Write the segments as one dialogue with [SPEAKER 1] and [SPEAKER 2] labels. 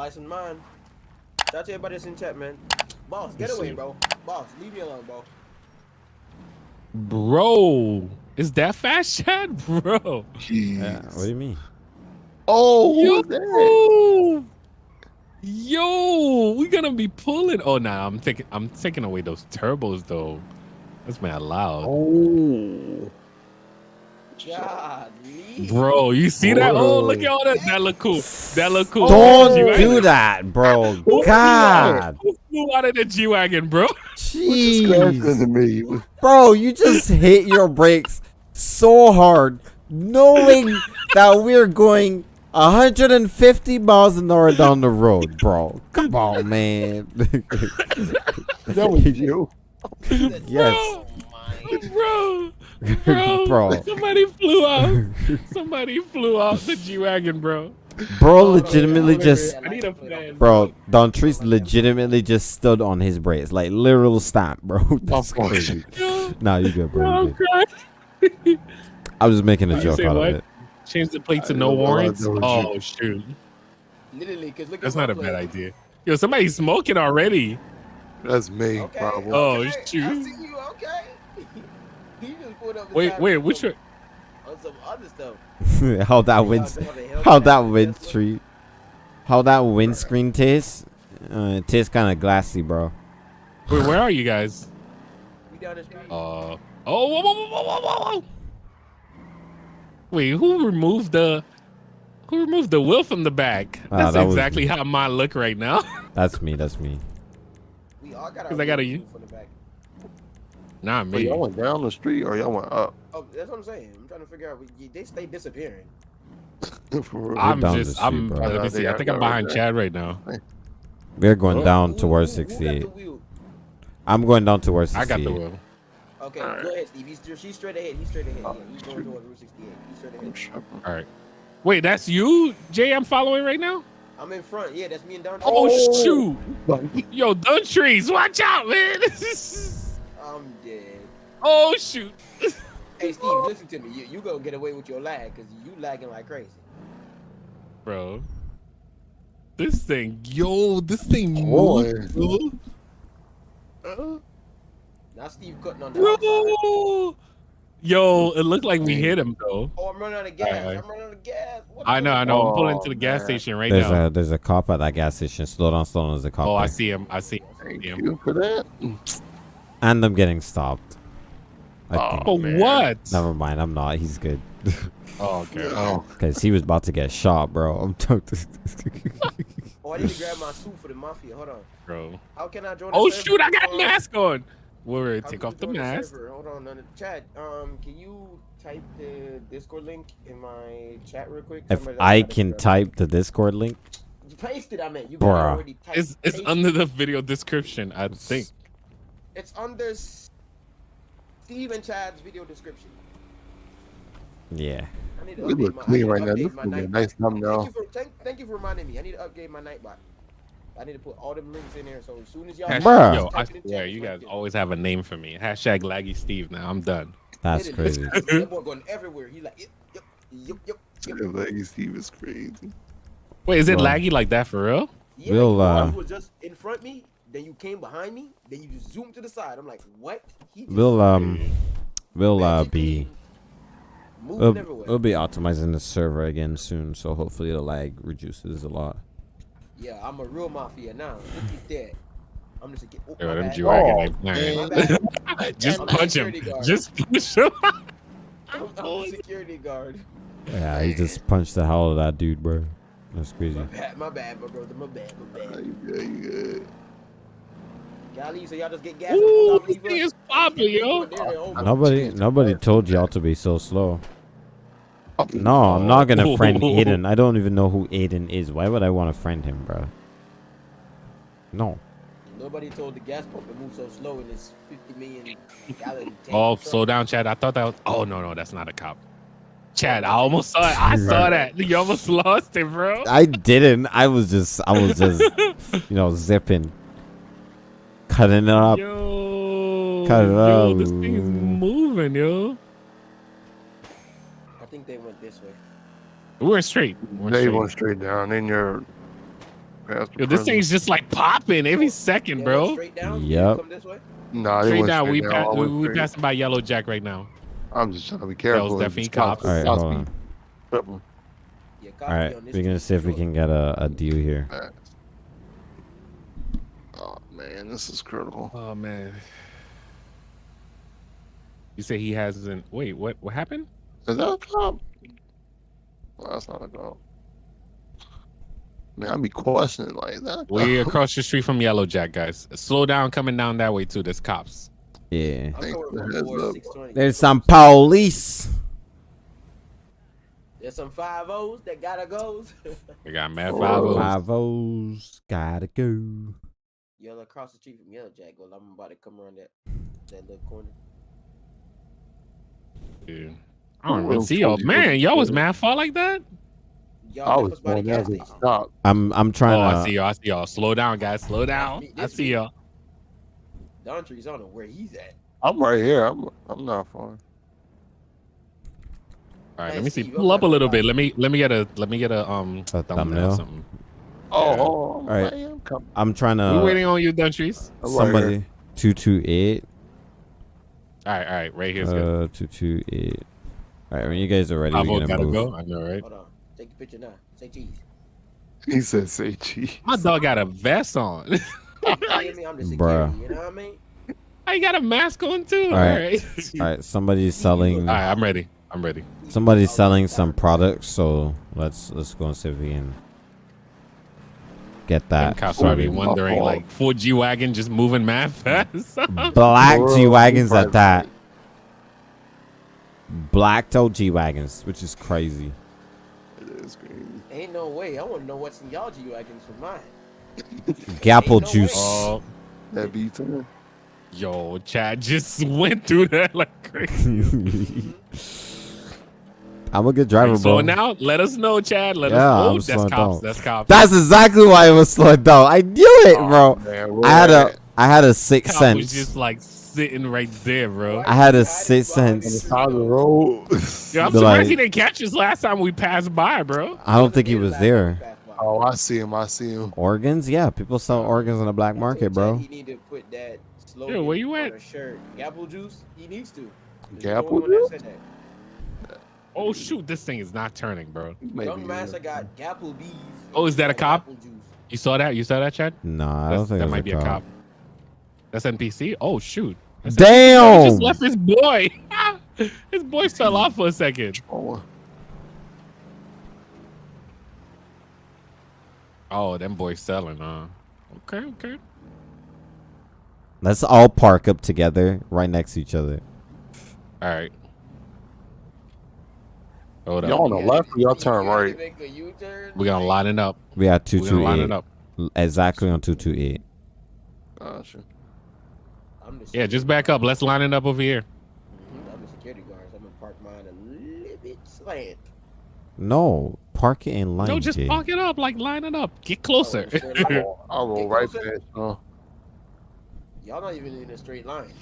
[SPEAKER 1] license mine. Shout out to everybody that's in chat, man. Boss, get away,
[SPEAKER 2] see.
[SPEAKER 1] bro. Boss, leave me alone, bro.
[SPEAKER 2] Bro, is that fast, Chad? Bro.
[SPEAKER 3] Jeez.
[SPEAKER 4] Yeah, what do you mean?
[SPEAKER 3] Oh,
[SPEAKER 2] Yo,
[SPEAKER 3] that?
[SPEAKER 2] yo, we gonna be pulling. Oh, nah, I'm taking, I'm taking away those turbos though. That's mad loud,
[SPEAKER 3] Oh.
[SPEAKER 1] God,
[SPEAKER 2] bro. You see that? Oh, look at all that. That look cool. That look cool.
[SPEAKER 4] Don't
[SPEAKER 2] G-Wagon.
[SPEAKER 4] do that, bro.
[SPEAKER 2] Who
[SPEAKER 4] God.
[SPEAKER 2] Who flew out of the G wagon, bro?
[SPEAKER 4] Jeez.
[SPEAKER 3] to me?
[SPEAKER 4] Bro, you just hit your brakes so hard, knowing that we're going 150 miles an hour down the road, bro. Come on, man.
[SPEAKER 3] That was you.
[SPEAKER 4] yes,
[SPEAKER 2] bro, bro,
[SPEAKER 4] Bro.
[SPEAKER 2] Somebody flew out. Somebody flew out the G wagon, bro.
[SPEAKER 4] bro. Legitimately just,
[SPEAKER 2] I need a fan,
[SPEAKER 4] bro. Don Treese legitimately just stood on his brakes, like literal stamp, bro. That's
[SPEAKER 3] Of course.
[SPEAKER 4] crazy. Nah, you good, bro.
[SPEAKER 2] I'm
[SPEAKER 4] You good.
[SPEAKER 2] crying.
[SPEAKER 4] I was just making a
[SPEAKER 2] You
[SPEAKER 4] joke out
[SPEAKER 2] what?
[SPEAKER 4] of it.
[SPEAKER 2] Change the plate to
[SPEAKER 3] I
[SPEAKER 2] no
[SPEAKER 3] don't know, I
[SPEAKER 2] warrants. Oh shoot,
[SPEAKER 1] Literally, cause look
[SPEAKER 2] that's
[SPEAKER 1] at
[SPEAKER 2] not a
[SPEAKER 1] plate.
[SPEAKER 2] bad idea. Yo, somebody's smoking already.
[SPEAKER 3] That's me,
[SPEAKER 1] Okay.
[SPEAKER 3] probably.
[SPEAKER 2] Oh,
[SPEAKER 1] okay.
[SPEAKER 2] it's true.
[SPEAKER 1] I see you. Okay. he just pulled up.
[SPEAKER 2] Wait, wait,
[SPEAKER 1] me
[SPEAKER 2] which
[SPEAKER 1] on some other stuff.
[SPEAKER 4] how that
[SPEAKER 1] Yeah,
[SPEAKER 4] wins,
[SPEAKER 1] some other Hellcat
[SPEAKER 4] how that
[SPEAKER 1] Tesla.
[SPEAKER 4] windscreen, how that windscreen tastes. Uh, it tastes kind of glassy, bro.
[SPEAKER 2] Wait, where are you guys?
[SPEAKER 1] We down the street.
[SPEAKER 2] Uh, oh, whoa, whoa, whoa, whoa, whoa, whoa, whoa. Wait, who removed the? Who removed the wheel from the back?
[SPEAKER 4] Ah,
[SPEAKER 2] That's
[SPEAKER 4] that
[SPEAKER 2] exactly how mine look right now.
[SPEAKER 4] That's me. That's me.
[SPEAKER 1] we all got our
[SPEAKER 2] 'Cause I gotta
[SPEAKER 1] wheels
[SPEAKER 2] u-
[SPEAKER 1] from the back.
[SPEAKER 2] Not
[SPEAKER 3] But
[SPEAKER 2] me.
[SPEAKER 3] y'all went down the street or y'all went up?
[SPEAKER 1] Oh, that's what I'm saying. I'm trying to figure out. we- They stay disappearing.
[SPEAKER 2] I'm just,
[SPEAKER 4] street,
[SPEAKER 2] I'm.
[SPEAKER 4] bro.
[SPEAKER 2] Let me see. I think I'm
[SPEAKER 3] they're right
[SPEAKER 2] behind. Chad right now.
[SPEAKER 4] We're going down
[SPEAKER 1] Who-
[SPEAKER 4] towards
[SPEAKER 1] who- who got the
[SPEAKER 4] 68.
[SPEAKER 1] wheel?
[SPEAKER 4] I'm going down towards 68.
[SPEAKER 2] I got the wheel.
[SPEAKER 1] Okay,
[SPEAKER 3] Alright.
[SPEAKER 1] go ahead, Steve. He's, she's straight ahead. He's straight ahead.
[SPEAKER 3] Oh,
[SPEAKER 1] yeah, he's going towards Route 68. He's straight ahead.
[SPEAKER 3] tripping.
[SPEAKER 2] All right. Wait, that's you, Jay? I'm following right now.
[SPEAKER 1] I'm in front. Yeah, that's me and Don.
[SPEAKER 2] Oh,
[SPEAKER 3] Oh.
[SPEAKER 2] shoot! Yo, dun trees, watch out, man!
[SPEAKER 1] I'm dead.
[SPEAKER 2] oh shoot!
[SPEAKER 1] Hey, Steve, listen to me. You, you gonna get away with your lag because you lagging like crazy.
[SPEAKER 2] Bro, this thing, yo, this thing
[SPEAKER 3] Boy.
[SPEAKER 2] moves. bro. Uh,
[SPEAKER 1] Now Steve cutting on the.
[SPEAKER 2] Bro, yo, it looked like we hit him though.
[SPEAKER 1] Oh, I'm running out of gas.
[SPEAKER 2] Alright.
[SPEAKER 1] I'm running out of gas. What
[SPEAKER 2] I know, I know. I'm pulling
[SPEAKER 3] Oh,
[SPEAKER 2] to the gas
[SPEAKER 3] man.
[SPEAKER 2] station right
[SPEAKER 4] There's
[SPEAKER 2] now.
[SPEAKER 4] a there's a cop at that gas station. Slow down, slow down. There's a cop.
[SPEAKER 2] Oh, I see him. I see. him.
[SPEAKER 3] Thank
[SPEAKER 2] him.
[SPEAKER 3] you for that.
[SPEAKER 4] And I'm getting stopped. I
[SPEAKER 3] Oh.
[SPEAKER 4] think.
[SPEAKER 3] Man.
[SPEAKER 2] what?
[SPEAKER 4] Never mind. I'm not. He's good.
[SPEAKER 2] Oh, okay.
[SPEAKER 3] Oh,
[SPEAKER 4] Because he was about to get shot, bro. I'm talking.
[SPEAKER 1] Oh, I need to grab my suit for the mafia. Hold on.
[SPEAKER 2] bro.
[SPEAKER 1] How can I join?
[SPEAKER 2] Oh
[SPEAKER 1] server?
[SPEAKER 2] shoot! I got a mask on. Wait,
[SPEAKER 1] how
[SPEAKER 2] take off the mask.
[SPEAKER 1] server? Hold on, on the chat. Um, can you type the Discord link in my chat real quick?
[SPEAKER 4] if I can
[SPEAKER 1] grab
[SPEAKER 4] type the Discord link,
[SPEAKER 1] You paste it. I meant you
[SPEAKER 4] Bruh.
[SPEAKER 1] can already type.
[SPEAKER 2] It's it's under the video description, I think.
[SPEAKER 1] It's under S- Steve and Chad's video description.
[SPEAKER 4] yeah.
[SPEAKER 1] I need to
[SPEAKER 3] we
[SPEAKER 1] update
[SPEAKER 3] look
[SPEAKER 1] my,
[SPEAKER 3] clean right now. This
[SPEAKER 1] update
[SPEAKER 3] would be a
[SPEAKER 1] night.
[SPEAKER 3] nice
[SPEAKER 1] Thank
[SPEAKER 3] thumbnail.
[SPEAKER 1] you, for, thank, thank you for reminding me. I need to update my Nightbot. I need to put all them links in there. So as soon as y'all,
[SPEAKER 2] Hashtag- Yo, I
[SPEAKER 1] type
[SPEAKER 2] swear, you guys
[SPEAKER 1] there.
[SPEAKER 2] always have a name for me. Hashtag Laggy Steve. Now I'm done.
[SPEAKER 4] That's
[SPEAKER 1] Literally,
[SPEAKER 4] crazy.
[SPEAKER 1] That boy going everywhere. He like, yep, yep, yep, yep. yep.
[SPEAKER 3] Like, Steve is crazy.
[SPEAKER 2] Wait, is it
[SPEAKER 4] Bro.
[SPEAKER 2] laggy like that for real?
[SPEAKER 1] Yeah,
[SPEAKER 4] We'll, uh,
[SPEAKER 1] was just in front of me, then you came behind me, then you just zoomed to the side. I'm like, what? He just
[SPEAKER 4] We'll um, we'll uh be we'll, we'll be optimizing the server again soon. So hopefully the lag reduces a lot.
[SPEAKER 1] Yeah, I'm a real mafia now. Look at that. I'm just a get. Oh,
[SPEAKER 2] Yo,
[SPEAKER 1] my
[SPEAKER 2] them. G-Wagon
[SPEAKER 3] Oh,
[SPEAKER 2] ain't
[SPEAKER 1] My
[SPEAKER 2] playing.
[SPEAKER 1] bad.
[SPEAKER 2] Just
[SPEAKER 1] I'm
[SPEAKER 2] punch him.
[SPEAKER 1] guard.
[SPEAKER 2] Just punch him.
[SPEAKER 1] I'm, I'm a security guard.
[SPEAKER 4] Yeah, he just punched the hell out of that dude, bro. That's crazy.
[SPEAKER 1] My bad, my bad, my brother, my bad, my
[SPEAKER 3] Uh,
[SPEAKER 1] bad.
[SPEAKER 3] you good, you good.
[SPEAKER 1] Y'all leave, so y'all just get gas.
[SPEAKER 2] Ooh, this thing is popping, yo.
[SPEAKER 1] There.
[SPEAKER 4] Nobody nobody told y'all to be so slow. No, I'm not gonna friend Aiden. I don't even know who Aiden is. Why would I want to friend him, bro? No.
[SPEAKER 1] Nobody told the gas pump to move so slow in this 50 million gallon tank.
[SPEAKER 2] Oh, slow down, Chad. I thought that was. Oh no, no, that's not a cop. Chad, I almost saw it. I saw that. You almost lost it, bro.
[SPEAKER 4] I didn't. I was just I was just you know zipping, cutting it up.
[SPEAKER 2] Yo,
[SPEAKER 4] Cut it
[SPEAKER 2] yo,
[SPEAKER 4] out.
[SPEAKER 2] this thing's moving, yo.
[SPEAKER 1] I think they went this way.
[SPEAKER 2] We're straight. We're
[SPEAKER 3] They
[SPEAKER 2] straight.
[SPEAKER 3] went straight down. Then you're Past the
[SPEAKER 2] Yo, this
[SPEAKER 3] prison.
[SPEAKER 2] thing's just like popping every second,
[SPEAKER 1] Yeah,
[SPEAKER 2] bro.
[SPEAKER 1] Straight down.
[SPEAKER 4] Yep.
[SPEAKER 1] Come this way.
[SPEAKER 3] Nah, they
[SPEAKER 2] Straight
[SPEAKER 3] went
[SPEAKER 2] down.
[SPEAKER 3] straight
[SPEAKER 2] We
[SPEAKER 3] down,
[SPEAKER 2] pass,
[SPEAKER 3] all
[SPEAKER 2] we,
[SPEAKER 3] the
[SPEAKER 2] we
[SPEAKER 3] straight.
[SPEAKER 2] passing by Yellow Jack right now.
[SPEAKER 3] I'm just trying to be careful.
[SPEAKER 2] definitely
[SPEAKER 3] Just
[SPEAKER 2] cops.
[SPEAKER 4] All right, hold on.
[SPEAKER 1] Yeah,
[SPEAKER 4] All right,
[SPEAKER 1] on this
[SPEAKER 4] we're gonna see if we can get a, a deal here.
[SPEAKER 3] Fast. Man, this is critical.
[SPEAKER 2] Oh man. You say he hasn't. Wait, what? What happened?
[SPEAKER 3] Is that a cop? Well, that's not a cop. Man, I be questioning like that.
[SPEAKER 2] We're across the street from Yellow Jack, guys. Slow down, coming down that way too. There's cops.
[SPEAKER 4] Yeah.
[SPEAKER 1] I'm
[SPEAKER 3] Thanks
[SPEAKER 1] going
[SPEAKER 3] for the
[SPEAKER 1] for
[SPEAKER 3] heads
[SPEAKER 1] four,
[SPEAKER 3] up.
[SPEAKER 1] 620.
[SPEAKER 4] There's some police.
[SPEAKER 1] There's some five O's that gotta go.
[SPEAKER 2] We got mad five O's.
[SPEAKER 4] Five O's. Gotta go.
[SPEAKER 1] Yellow across the street from Yellow Jack. Well, I'm about to come around that that little corner.
[SPEAKER 2] Yeah. I don't even see y'all. Man, y'all was mad far like that?
[SPEAKER 1] Y'all
[SPEAKER 3] I
[SPEAKER 1] left
[SPEAKER 3] was
[SPEAKER 1] us by the gas station.
[SPEAKER 3] to stop.
[SPEAKER 4] I'm I'm
[SPEAKER 2] Oh,
[SPEAKER 4] trying
[SPEAKER 2] I see y'all. I see y'all. Slow down, guys. Slow down. I see y'all.
[SPEAKER 1] Dontry's on where he's at.
[SPEAKER 3] I'm right here. I'm I'm not far.
[SPEAKER 2] All right, let me see. Pull up a little bit. Let me let me get a let me get a um
[SPEAKER 4] A
[SPEAKER 2] thumbnail. or
[SPEAKER 4] thumbnail?
[SPEAKER 2] something.
[SPEAKER 3] Oh,
[SPEAKER 2] Yeah.
[SPEAKER 3] oh,
[SPEAKER 4] All right.
[SPEAKER 3] man, I'm coming.
[SPEAKER 4] I'm trying
[SPEAKER 2] We're waiting on you, Dentries.
[SPEAKER 4] Somebody. Two two eight.
[SPEAKER 2] All right, all right. Right here's good.
[SPEAKER 4] Uh, two two eight. All right, when you guys are ready, we're gonna
[SPEAKER 2] gotta
[SPEAKER 4] move.
[SPEAKER 2] go. I know, right?
[SPEAKER 1] Hold on. Take a picture now. Say cheese.
[SPEAKER 3] He said, "Say cheese."
[SPEAKER 2] My dog got a vest on.
[SPEAKER 1] You I mean? I'm
[SPEAKER 4] Bruh.
[SPEAKER 1] You know what I mean?
[SPEAKER 2] I got a mask on too. All
[SPEAKER 4] All right.
[SPEAKER 2] right.
[SPEAKER 4] All right, somebody's selling.
[SPEAKER 2] All right, I'm ready. I'm ready.
[SPEAKER 4] Somebody's selling some products, so let's let's go and see if we can get
[SPEAKER 2] Them
[SPEAKER 4] that.
[SPEAKER 2] cops
[SPEAKER 3] sorry.
[SPEAKER 2] probably wondering, like, Ford G wagon just moving mad fast.
[SPEAKER 4] Black G wagons
[SPEAKER 3] right,
[SPEAKER 4] at that. Black toe G wagons, which is crazy.
[SPEAKER 3] It is crazy.
[SPEAKER 1] Ain't no way. I want to know what's in y'all G wagons for mine.
[SPEAKER 4] Gapple
[SPEAKER 1] no
[SPEAKER 4] juice.
[SPEAKER 2] oh,
[SPEAKER 3] That beats him.
[SPEAKER 2] yo, Chad just went through that like crazy.
[SPEAKER 4] I'm a good driver,
[SPEAKER 2] so
[SPEAKER 4] bro.
[SPEAKER 2] now, let us know, Chad. Let
[SPEAKER 4] Yeah,
[SPEAKER 2] us know.
[SPEAKER 4] I'm
[SPEAKER 2] That's cops.
[SPEAKER 4] down.
[SPEAKER 2] That's cops.
[SPEAKER 4] That's exactly why it was slowed down. I knew it, bro.
[SPEAKER 3] Oh, man,
[SPEAKER 4] I had a I had a sixth
[SPEAKER 2] Cop was just like sitting right there, bro.
[SPEAKER 4] I had a
[SPEAKER 1] Hiding
[SPEAKER 4] sixth sense.
[SPEAKER 1] the
[SPEAKER 3] side of the
[SPEAKER 1] tree,
[SPEAKER 3] road.
[SPEAKER 2] Yo, I'm
[SPEAKER 4] Be
[SPEAKER 2] surprised
[SPEAKER 4] like-
[SPEAKER 2] he didn't catch us last time we passed by, bro.
[SPEAKER 4] I don't think he was there.
[SPEAKER 3] oh, I see him. I see him.
[SPEAKER 4] Organs? Yeah, people sell organs on the black market, bro.
[SPEAKER 1] He need to put that slogan
[SPEAKER 2] where you
[SPEAKER 1] on
[SPEAKER 2] at?
[SPEAKER 1] a shirt. Gapple juice. He needs to.
[SPEAKER 3] Gapple
[SPEAKER 1] only one that
[SPEAKER 3] juice?
[SPEAKER 1] Said that.
[SPEAKER 2] Oh shoot, this thing is not turning, bro.
[SPEAKER 3] Maybe,
[SPEAKER 1] Young Master
[SPEAKER 3] yeah.
[SPEAKER 1] got Gapple bees.
[SPEAKER 2] Oh, is that a cop?
[SPEAKER 1] Juice.
[SPEAKER 2] You saw that? You saw that, Chad?
[SPEAKER 4] No, I don't think
[SPEAKER 2] that
[SPEAKER 4] it was
[SPEAKER 2] might be a cop. That's NPC. Oh shoot. That's He
[SPEAKER 4] Damn!
[SPEAKER 2] just left his boy. his boy fell off for a second.
[SPEAKER 3] Oh,
[SPEAKER 2] Oh, them boys selling, huh? Okay, okay.
[SPEAKER 4] Let's all park up together right next to each other.
[SPEAKER 2] All right. Hold.
[SPEAKER 3] Y'all on the left or y'all turn
[SPEAKER 1] you had to
[SPEAKER 3] right?
[SPEAKER 1] make a U-turn.
[SPEAKER 2] We're gonna line it up.
[SPEAKER 4] We got
[SPEAKER 2] We're gonna line it
[SPEAKER 4] 228.
[SPEAKER 2] up.
[SPEAKER 4] Exactly on 228.
[SPEAKER 3] Gotcha.
[SPEAKER 1] I'm the
[SPEAKER 2] Yeah, just back up. Let's line it up over here.
[SPEAKER 1] Mhm, I'm the security guard. So I'm gonna park mine a little bit slant.
[SPEAKER 4] No, park it in line.
[SPEAKER 2] no, just
[SPEAKER 4] Jay.
[SPEAKER 2] park it up. Like line it up. Get closer.
[SPEAKER 1] Oh, straight line.
[SPEAKER 3] I'll, I'll roll
[SPEAKER 1] Get
[SPEAKER 3] right
[SPEAKER 1] closer.
[SPEAKER 3] past.
[SPEAKER 1] Y'all not even in a straight line.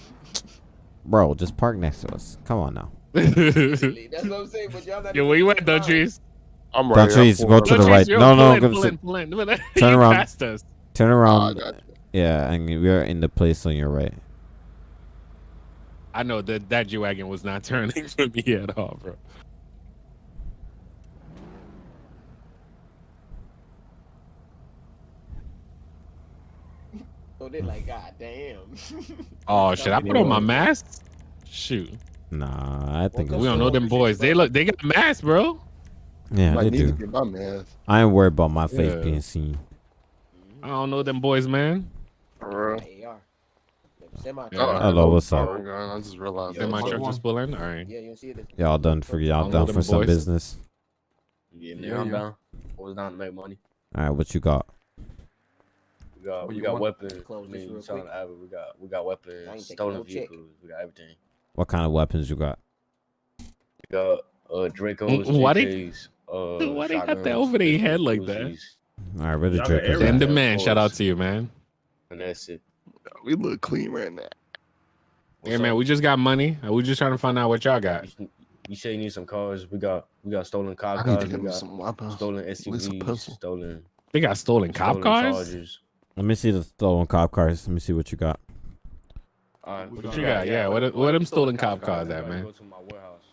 [SPEAKER 4] Bro, just park next to us. Come on now.
[SPEAKER 1] That's what I'm saying. But y'all not.
[SPEAKER 2] Yo, where you at,
[SPEAKER 1] straight line.
[SPEAKER 2] Dutchies?
[SPEAKER 3] I'm right here.
[SPEAKER 4] Trees, go to the right.
[SPEAKER 2] yo,
[SPEAKER 4] No, no,
[SPEAKER 2] pull in,
[SPEAKER 4] go
[SPEAKER 2] pull
[SPEAKER 4] sit-
[SPEAKER 2] in, pull in. You
[SPEAKER 4] Turn around. Turn around. yeah, and we are in the place on your right.
[SPEAKER 2] I know that that G wagon was not turning for me at all, bro.
[SPEAKER 1] So they're like, God damn.
[SPEAKER 2] Oh shit! I put on my mask. Shoot,
[SPEAKER 4] Nah, I think
[SPEAKER 1] Well,
[SPEAKER 2] we don't know them boys. They look. They got masks, bro.
[SPEAKER 4] Yeah,
[SPEAKER 3] Might
[SPEAKER 4] they do.
[SPEAKER 3] get my mask.
[SPEAKER 4] I ain't worried about my face
[SPEAKER 2] Yeah.
[SPEAKER 4] being seen.
[SPEAKER 2] I don't know them boys, man.
[SPEAKER 3] For real.
[SPEAKER 1] AR. Semi.
[SPEAKER 2] Yeah.
[SPEAKER 4] Hello, what's up?
[SPEAKER 3] sorry, I just realized.
[SPEAKER 1] Yeah,
[SPEAKER 2] Then my
[SPEAKER 1] fuck
[SPEAKER 2] truck just pull. All right.
[SPEAKER 1] Yeah, you see it.
[SPEAKER 4] Y'all done for y'all done for
[SPEAKER 2] them
[SPEAKER 4] some
[SPEAKER 2] boys.
[SPEAKER 4] business.
[SPEAKER 5] Yeah,
[SPEAKER 6] Yeah,
[SPEAKER 5] man, I'm down. I was down to make money.
[SPEAKER 4] All right, what you got?
[SPEAKER 5] We got we
[SPEAKER 6] you
[SPEAKER 5] got weapons.
[SPEAKER 1] Close
[SPEAKER 5] I
[SPEAKER 1] this
[SPEAKER 5] mean,
[SPEAKER 1] real
[SPEAKER 5] shout out
[SPEAKER 1] quick.
[SPEAKER 5] to Abbott. We got we got weapons, stolen
[SPEAKER 1] no check.
[SPEAKER 5] vehicles. We got everything.
[SPEAKER 4] What kind of weapons you got?
[SPEAKER 5] We got uh Dracos,
[SPEAKER 2] why they-
[SPEAKER 5] JKs, uh,
[SPEAKER 2] why they got that over their head like that?
[SPEAKER 4] All right, where the
[SPEAKER 6] Y'all got
[SPEAKER 4] Drake is
[SPEAKER 6] everything.
[SPEAKER 2] And the man, shout out to you, man.
[SPEAKER 5] And that's it.
[SPEAKER 3] We look clean right now.
[SPEAKER 2] Yeah,
[SPEAKER 5] What's
[SPEAKER 2] man,
[SPEAKER 5] up?
[SPEAKER 2] we just got money. We just trying to find out what y'all got.
[SPEAKER 5] You, you say you need some cars. We got we got stolen
[SPEAKER 3] I
[SPEAKER 5] cop
[SPEAKER 3] need to
[SPEAKER 5] cars.
[SPEAKER 3] get
[SPEAKER 5] We got
[SPEAKER 3] some weapons.
[SPEAKER 5] stolen
[SPEAKER 3] least
[SPEAKER 5] SUVs, stolen
[SPEAKER 2] They got stolen cop cars.
[SPEAKER 5] Chargers.
[SPEAKER 4] Let me see the stolen cop cars. Let me see what you got.
[SPEAKER 5] Alright,
[SPEAKER 2] What you got? Yeah, what what them stolen cop cars at, man?
[SPEAKER 5] Go
[SPEAKER 2] man?
[SPEAKER 5] to my warehouse.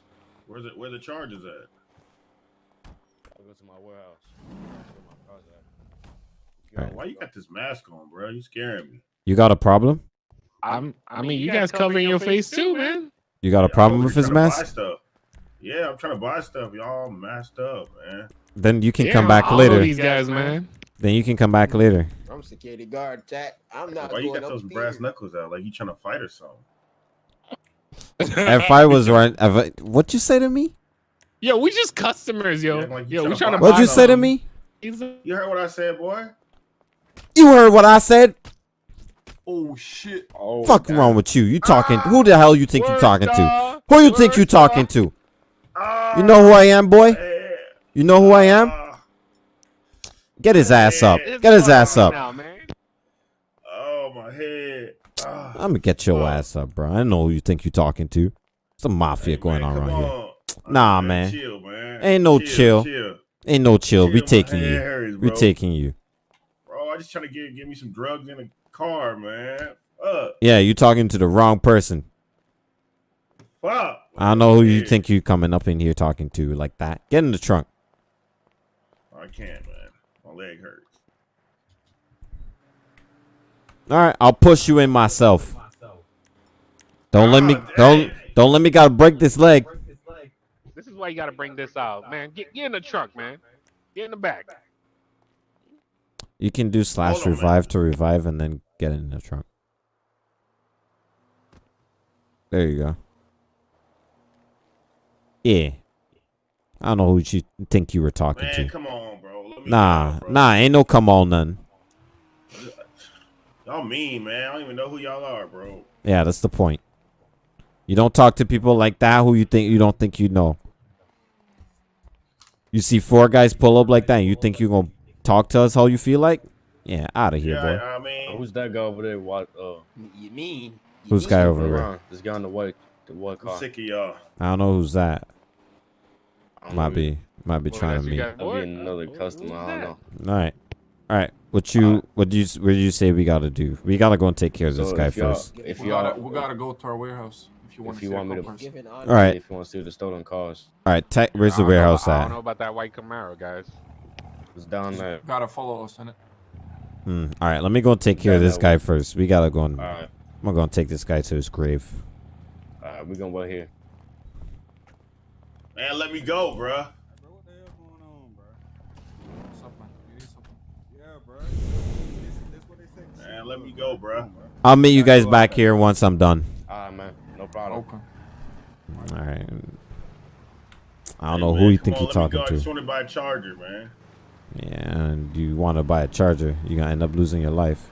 [SPEAKER 6] Where's it? Where the charges at?
[SPEAKER 5] I Go to my warehouse. Where my cars at.
[SPEAKER 6] Yo,
[SPEAKER 4] Alright.
[SPEAKER 6] why you got this mask on, bro? You scaring me.
[SPEAKER 4] You got a problem?
[SPEAKER 2] I'm. I mean, you guys covering your face too, man.
[SPEAKER 4] You got a
[SPEAKER 6] Yeah,
[SPEAKER 4] problem
[SPEAKER 6] I'm
[SPEAKER 4] with his
[SPEAKER 6] trying buy
[SPEAKER 4] mask?
[SPEAKER 6] Stuff. Yeah, I'm trying to buy stuff. Y'all masked up, man.
[SPEAKER 4] Then you can
[SPEAKER 2] Yeah,
[SPEAKER 4] come back
[SPEAKER 2] all of
[SPEAKER 4] later.
[SPEAKER 2] These guys, man.
[SPEAKER 4] Then you can come back later.
[SPEAKER 1] I'm security guard, chat. I'm not
[SPEAKER 6] Why you got those
[SPEAKER 1] upstairs.
[SPEAKER 6] brass knuckles out? Like you trying to fight or something?
[SPEAKER 4] if I was right, if I, what you say to me?
[SPEAKER 2] Yo, we just customers, yo.
[SPEAKER 6] Yeah, like you
[SPEAKER 2] yo, we
[SPEAKER 6] tryna
[SPEAKER 2] trying to.
[SPEAKER 4] What'd you
[SPEAKER 2] buy
[SPEAKER 4] say to me?
[SPEAKER 6] You heard what I said, boy?
[SPEAKER 4] You heard what I said?
[SPEAKER 7] Oh shit.
[SPEAKER 5] Oh,
[SPEAKER 4] Fuck
[SPEAKER 5] God.
[SPEAKER 4] wrong with you? You talking? Who the hell you think you
[SPEAKER 2] Word
[SPEAKER 4] talking to? Who you think you
[SPEAKER 2] Word star.
[SPEAKER 4] talking to?
[SPEAKER 6] Ah,
[SPEAKER 4] You know who I am, boy?
[SPEAKER 6] yeah.
[SPEAKER 4] You know who I am?
[SPEAKER 6] Ah,
[SPEAKER 4] Get his ass up. Get his ass up.
[SPEAKER 2] Now,
[SPEAKER 6] oh my head. Ah.
[SPEAKER 4] I'm gonna get your
[SPEAKER 6] Oh.
[SPEAKER 4] ass up, bro. I know who you think you're talking to. Some mafia
[SPEAKER 6] Hey,
[SPEAKER 4] going
[SPEAKER 6] man,
[SPEAKER 4] on
[SPEAKER 6] come
[SPEAKER 4] around here.
[SPEAKER 6] on.
[SPEAKER 4] Nah, man.
[SPEAKER 6] Chill, man.
[SPEAKER 4] Ain't no chill.
[SPEAKER 6] chill.
[SPEAKER 4] Ain't no chill. We taking you.
[SPEAKER 6] hurts,
[SPEAKER 4] We taking you.
[SPEAKER 6] Bro, I just trying to get get me some drugs in the car, man. Fuck.
[SPEAKER 4] Yeah, you talking to the wrong person.
[SPEAKER 6] Fuck.
[SPEAKER 4] I don't know who you think you coming up in here talking to like that. Get in the trunk.
[SPEAKER 6] I can't, man. My leg hurts.
[SPEAKER 4] All right, I'll push you in myself. Don't let me.
[SPEAKER 6] Ah, God
[SPEAKER 4] Don't don't let me. Gotta break this leg.
[SPEAKER 2] This is why you got to bring this out, man. Get, get in the truck, man. Get in the back.
[SPEAKER 4] You can do slash
[SPEAKER 6] Hold on, man.
[SPEAKER 4] revive to revive and then get in the trunk. There you go. Yeah. I don't know who you think you were talking
[SPEAKER 6] Man,
[SPEAKER 4] to.
[SPEAKER 6] come on, bro. Let me
[SPEAKER 4] Nah, nah, ain't no come on none.
[SPEAKER 6] Y'all mean, man. I don't even know who y'all are, bro.
[SPEAKER 4] Yeah, that's the point. You don't talk to people like that who you think you don't think you know. You see four guys pull up like that, and you think you're gonna talk to us how you feel like? Yeah, out of here,
[SPEAKER 6] yeah,
[SPEAKER 4] boy.
[SPEAKER 6] I, I mean,
[SPEAKER 5] Who's that guy over there? What? Uh,
[SPEAKER 1] You mean? You
[SPEAKER 4] Who's
[SPEAKER 1] mean?
[SPEAKER 4] guy over there?
[SPEAKER 5] Ron, this guy in the white, the white
[SPEAKER 6] I'm
[SPEAKER 5] car.
[SPEAKER 6] sick of y'all.
[SPEAKER 4] I don't know who's that. Might be, might be
[SPEAKER 2] Well,
[SPEAKER 4] trying to meet.
[SPEAKER 2] guys'
[SPEAKER 5] That'd be another
[SPEAKER 2] Who-
[SPEAKER 5] customer.
[SPEAKER 2] who's
[SPEAKER 5] I don't know.
[SPEAKER 4] All right, all right. What you, what do you, what do you say we gotta do? We gotta go and take care of this guy
[SPEAKER 5] if
[SPEAKER 4] first.
[SPEAKER 5] If
[SPEAKER 7] We
[SPEAKER 5] y'all,
[SPEAKER 7] gotta, we gotta go to our warehouse if you want
[SPEAKER 5] If
[SPEAKER 7] to
[SPEAKER 5] you
[SPEAKER 7] see
[SPEAKER 5] want me to-
[SPEAKER 7] couple person.
[SPEAKER 1] Giving
[SPEAKER 4] All right,
[SPEAKER 5] if you want to see the stolen cars, All
[SPEAKER 4] right, Te- where's the
[SPEAKER 2] don't know-
[SPEAKER 4] warehouse
[SPEAKER 2] I don't know about that white Camaro, guys.
[SPEAKER 5] it's down there.
[SPEAKER 7] Gotta follow us in it.
[SPEAKER 4] Hmm. All right, let me go and take care of this guy
[SPEAKER 5] way.
[SPEAKER 4] first. We gotta go and.
[SPEAKER 5] All right,
[SPEAKER 4] I'm gonna take this guy to his grave.
[SPEAKER 5] all right, we gonna wait here.
[SPEAKER 6] Man, let me go, bruh.
[SPEAKER 8] Bro, what the hell going on, bro?
[SPEAKER 7] What's up, man? You need something?
[SPEAKER 8] Yeah, bro. This, this what they say.
[SPEAKER 6] Man, let me go, bruh.
[SPEAKER 4] I'll meet you guys back here once I'm done.
[SPEAKER 5] All right, man, no problem.
[SPEAKER 7] Okay.
[SPEAKER 4] All right. I don't
[SPEAKER 6] Hey,
[SPEAKER 4] know
[SPEAKER 6] man,
[SPEAKER 4] who you think
[SPEAKER 6] on,
[SPEAKER 4] you're talking
[SPEAKER 6] go. I
[SPEAKER 4] to.
[SPEAKER 6] just want to buy a charger, man.
[SPEAKER 4] Yeah, and you want to buy a charger, you're gonna end up losing your life.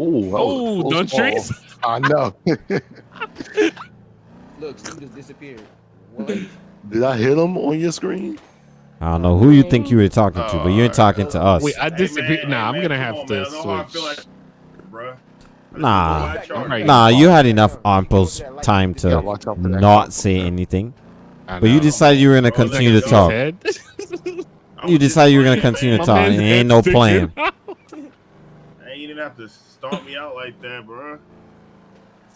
[SPEAKER 3] Ooh,
[SPEAKER 2] Oh, don't trees.
[SPEAKER 3] I know.
[SPEAKER 1] Look, Steve just disappeared. What?
[SPEAKER 3] Did I hit him on your screen?
[SPEAKER 4] I don't know who you think you were talking to, but you ain't uh, talking to us.
[SPEAKER 2] Wait, I
[SPEAKER 6] Hey,
[SPEAKER 2] disagree.
[SPEAKER 6] man,
[SPEAKER 2] nah,
[SPEAKER 6] hey,
[SPEAKER 2] I'm gonna have
[SPEAKER 6] on,
[SPEAKER 2] to
[SPEAKER 6] man. I know how I feel
[SPEAKER 2] switch.
[SPEAKER 6] like, bruh.
[SPEAKER 4] Nah.
[SPEAKER 6] Buy a charger.
[SPEAKER 2] Right.
[SPEAKER 4] Nah, you had enough ample time
[SPEAKER 3] gotta
[SPEAKER 4] to
[SPEAKER 3] watch out for that.
[SPEAKER 4] not say anything, but you decided you were gonna continue to talk. You decided you were gonna continue to talk.
[SPEAKER 2] man's
[SPEAKER 4] ain't no plan.
[SPEAKER 2] sticking out.
[SPEAKER 6] Hey, you didn't have to stomp me out like that, bruh.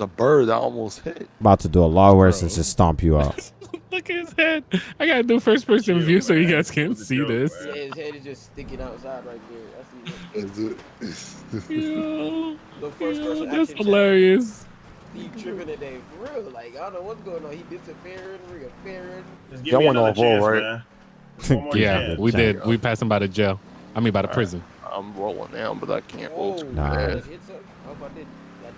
[SPEAKER 3] It's a bird I almost hit.
[SPEAKER 4] About to do a lot worse than
[SPEAKER 2] Bro.
[SPEAKER 4] just stomp you out.
[SPEAKER 2] Look at his head. I gotta do first person
[SPEAKER 6] Chill,
[SPEAKER 2] view so you guys can
[SPEAKER 6] It was a
[SPEAKER 2] see
[SPEAKER 6] joke,
[SPEAKER 2] this.
[SPEAKER 6] man.
[SPEAKER 1] Yeah, his head is just sticking outside right there. I see it.
[SPEAKER 3] Is it?
[SPEAKER 2] Yo,
[SPEAKER 1] The first
[SPEAKER 2] yo,
[SPEAKER 1] person
[SPEAKER 2] that's
[SPEAKER 1] action
[SPEAKER 2] hilarious.
[SPEAKER 1] Steve tripping today for real. Like I don't know what's going on. He disappearing, reappearing.
[SPEAKER 6] Just give
[SPEAKER 3] Y'all
[SPEAKER 6] me
[SPEAKER 3] went
[SPEAKER 6] another
[SPEAKER 3] off roll, right?
[SPEAKER 6] man. One more
[SPEAKER 2] Yeah,
[SPEAKER 6] chance.
[SPEAKER 2] we did. We passed him by the jail. I mean, by the
[SPEAKER 3] Alright.
[SPEAKER 2] prison.
[SPEAKER 3] I'm rolling down, but I can't roll
[SPEAKER 1] Whoa,
[SPEAKER 3] too
[SPEAKER 4] Nah.
[SPEAKER 1] I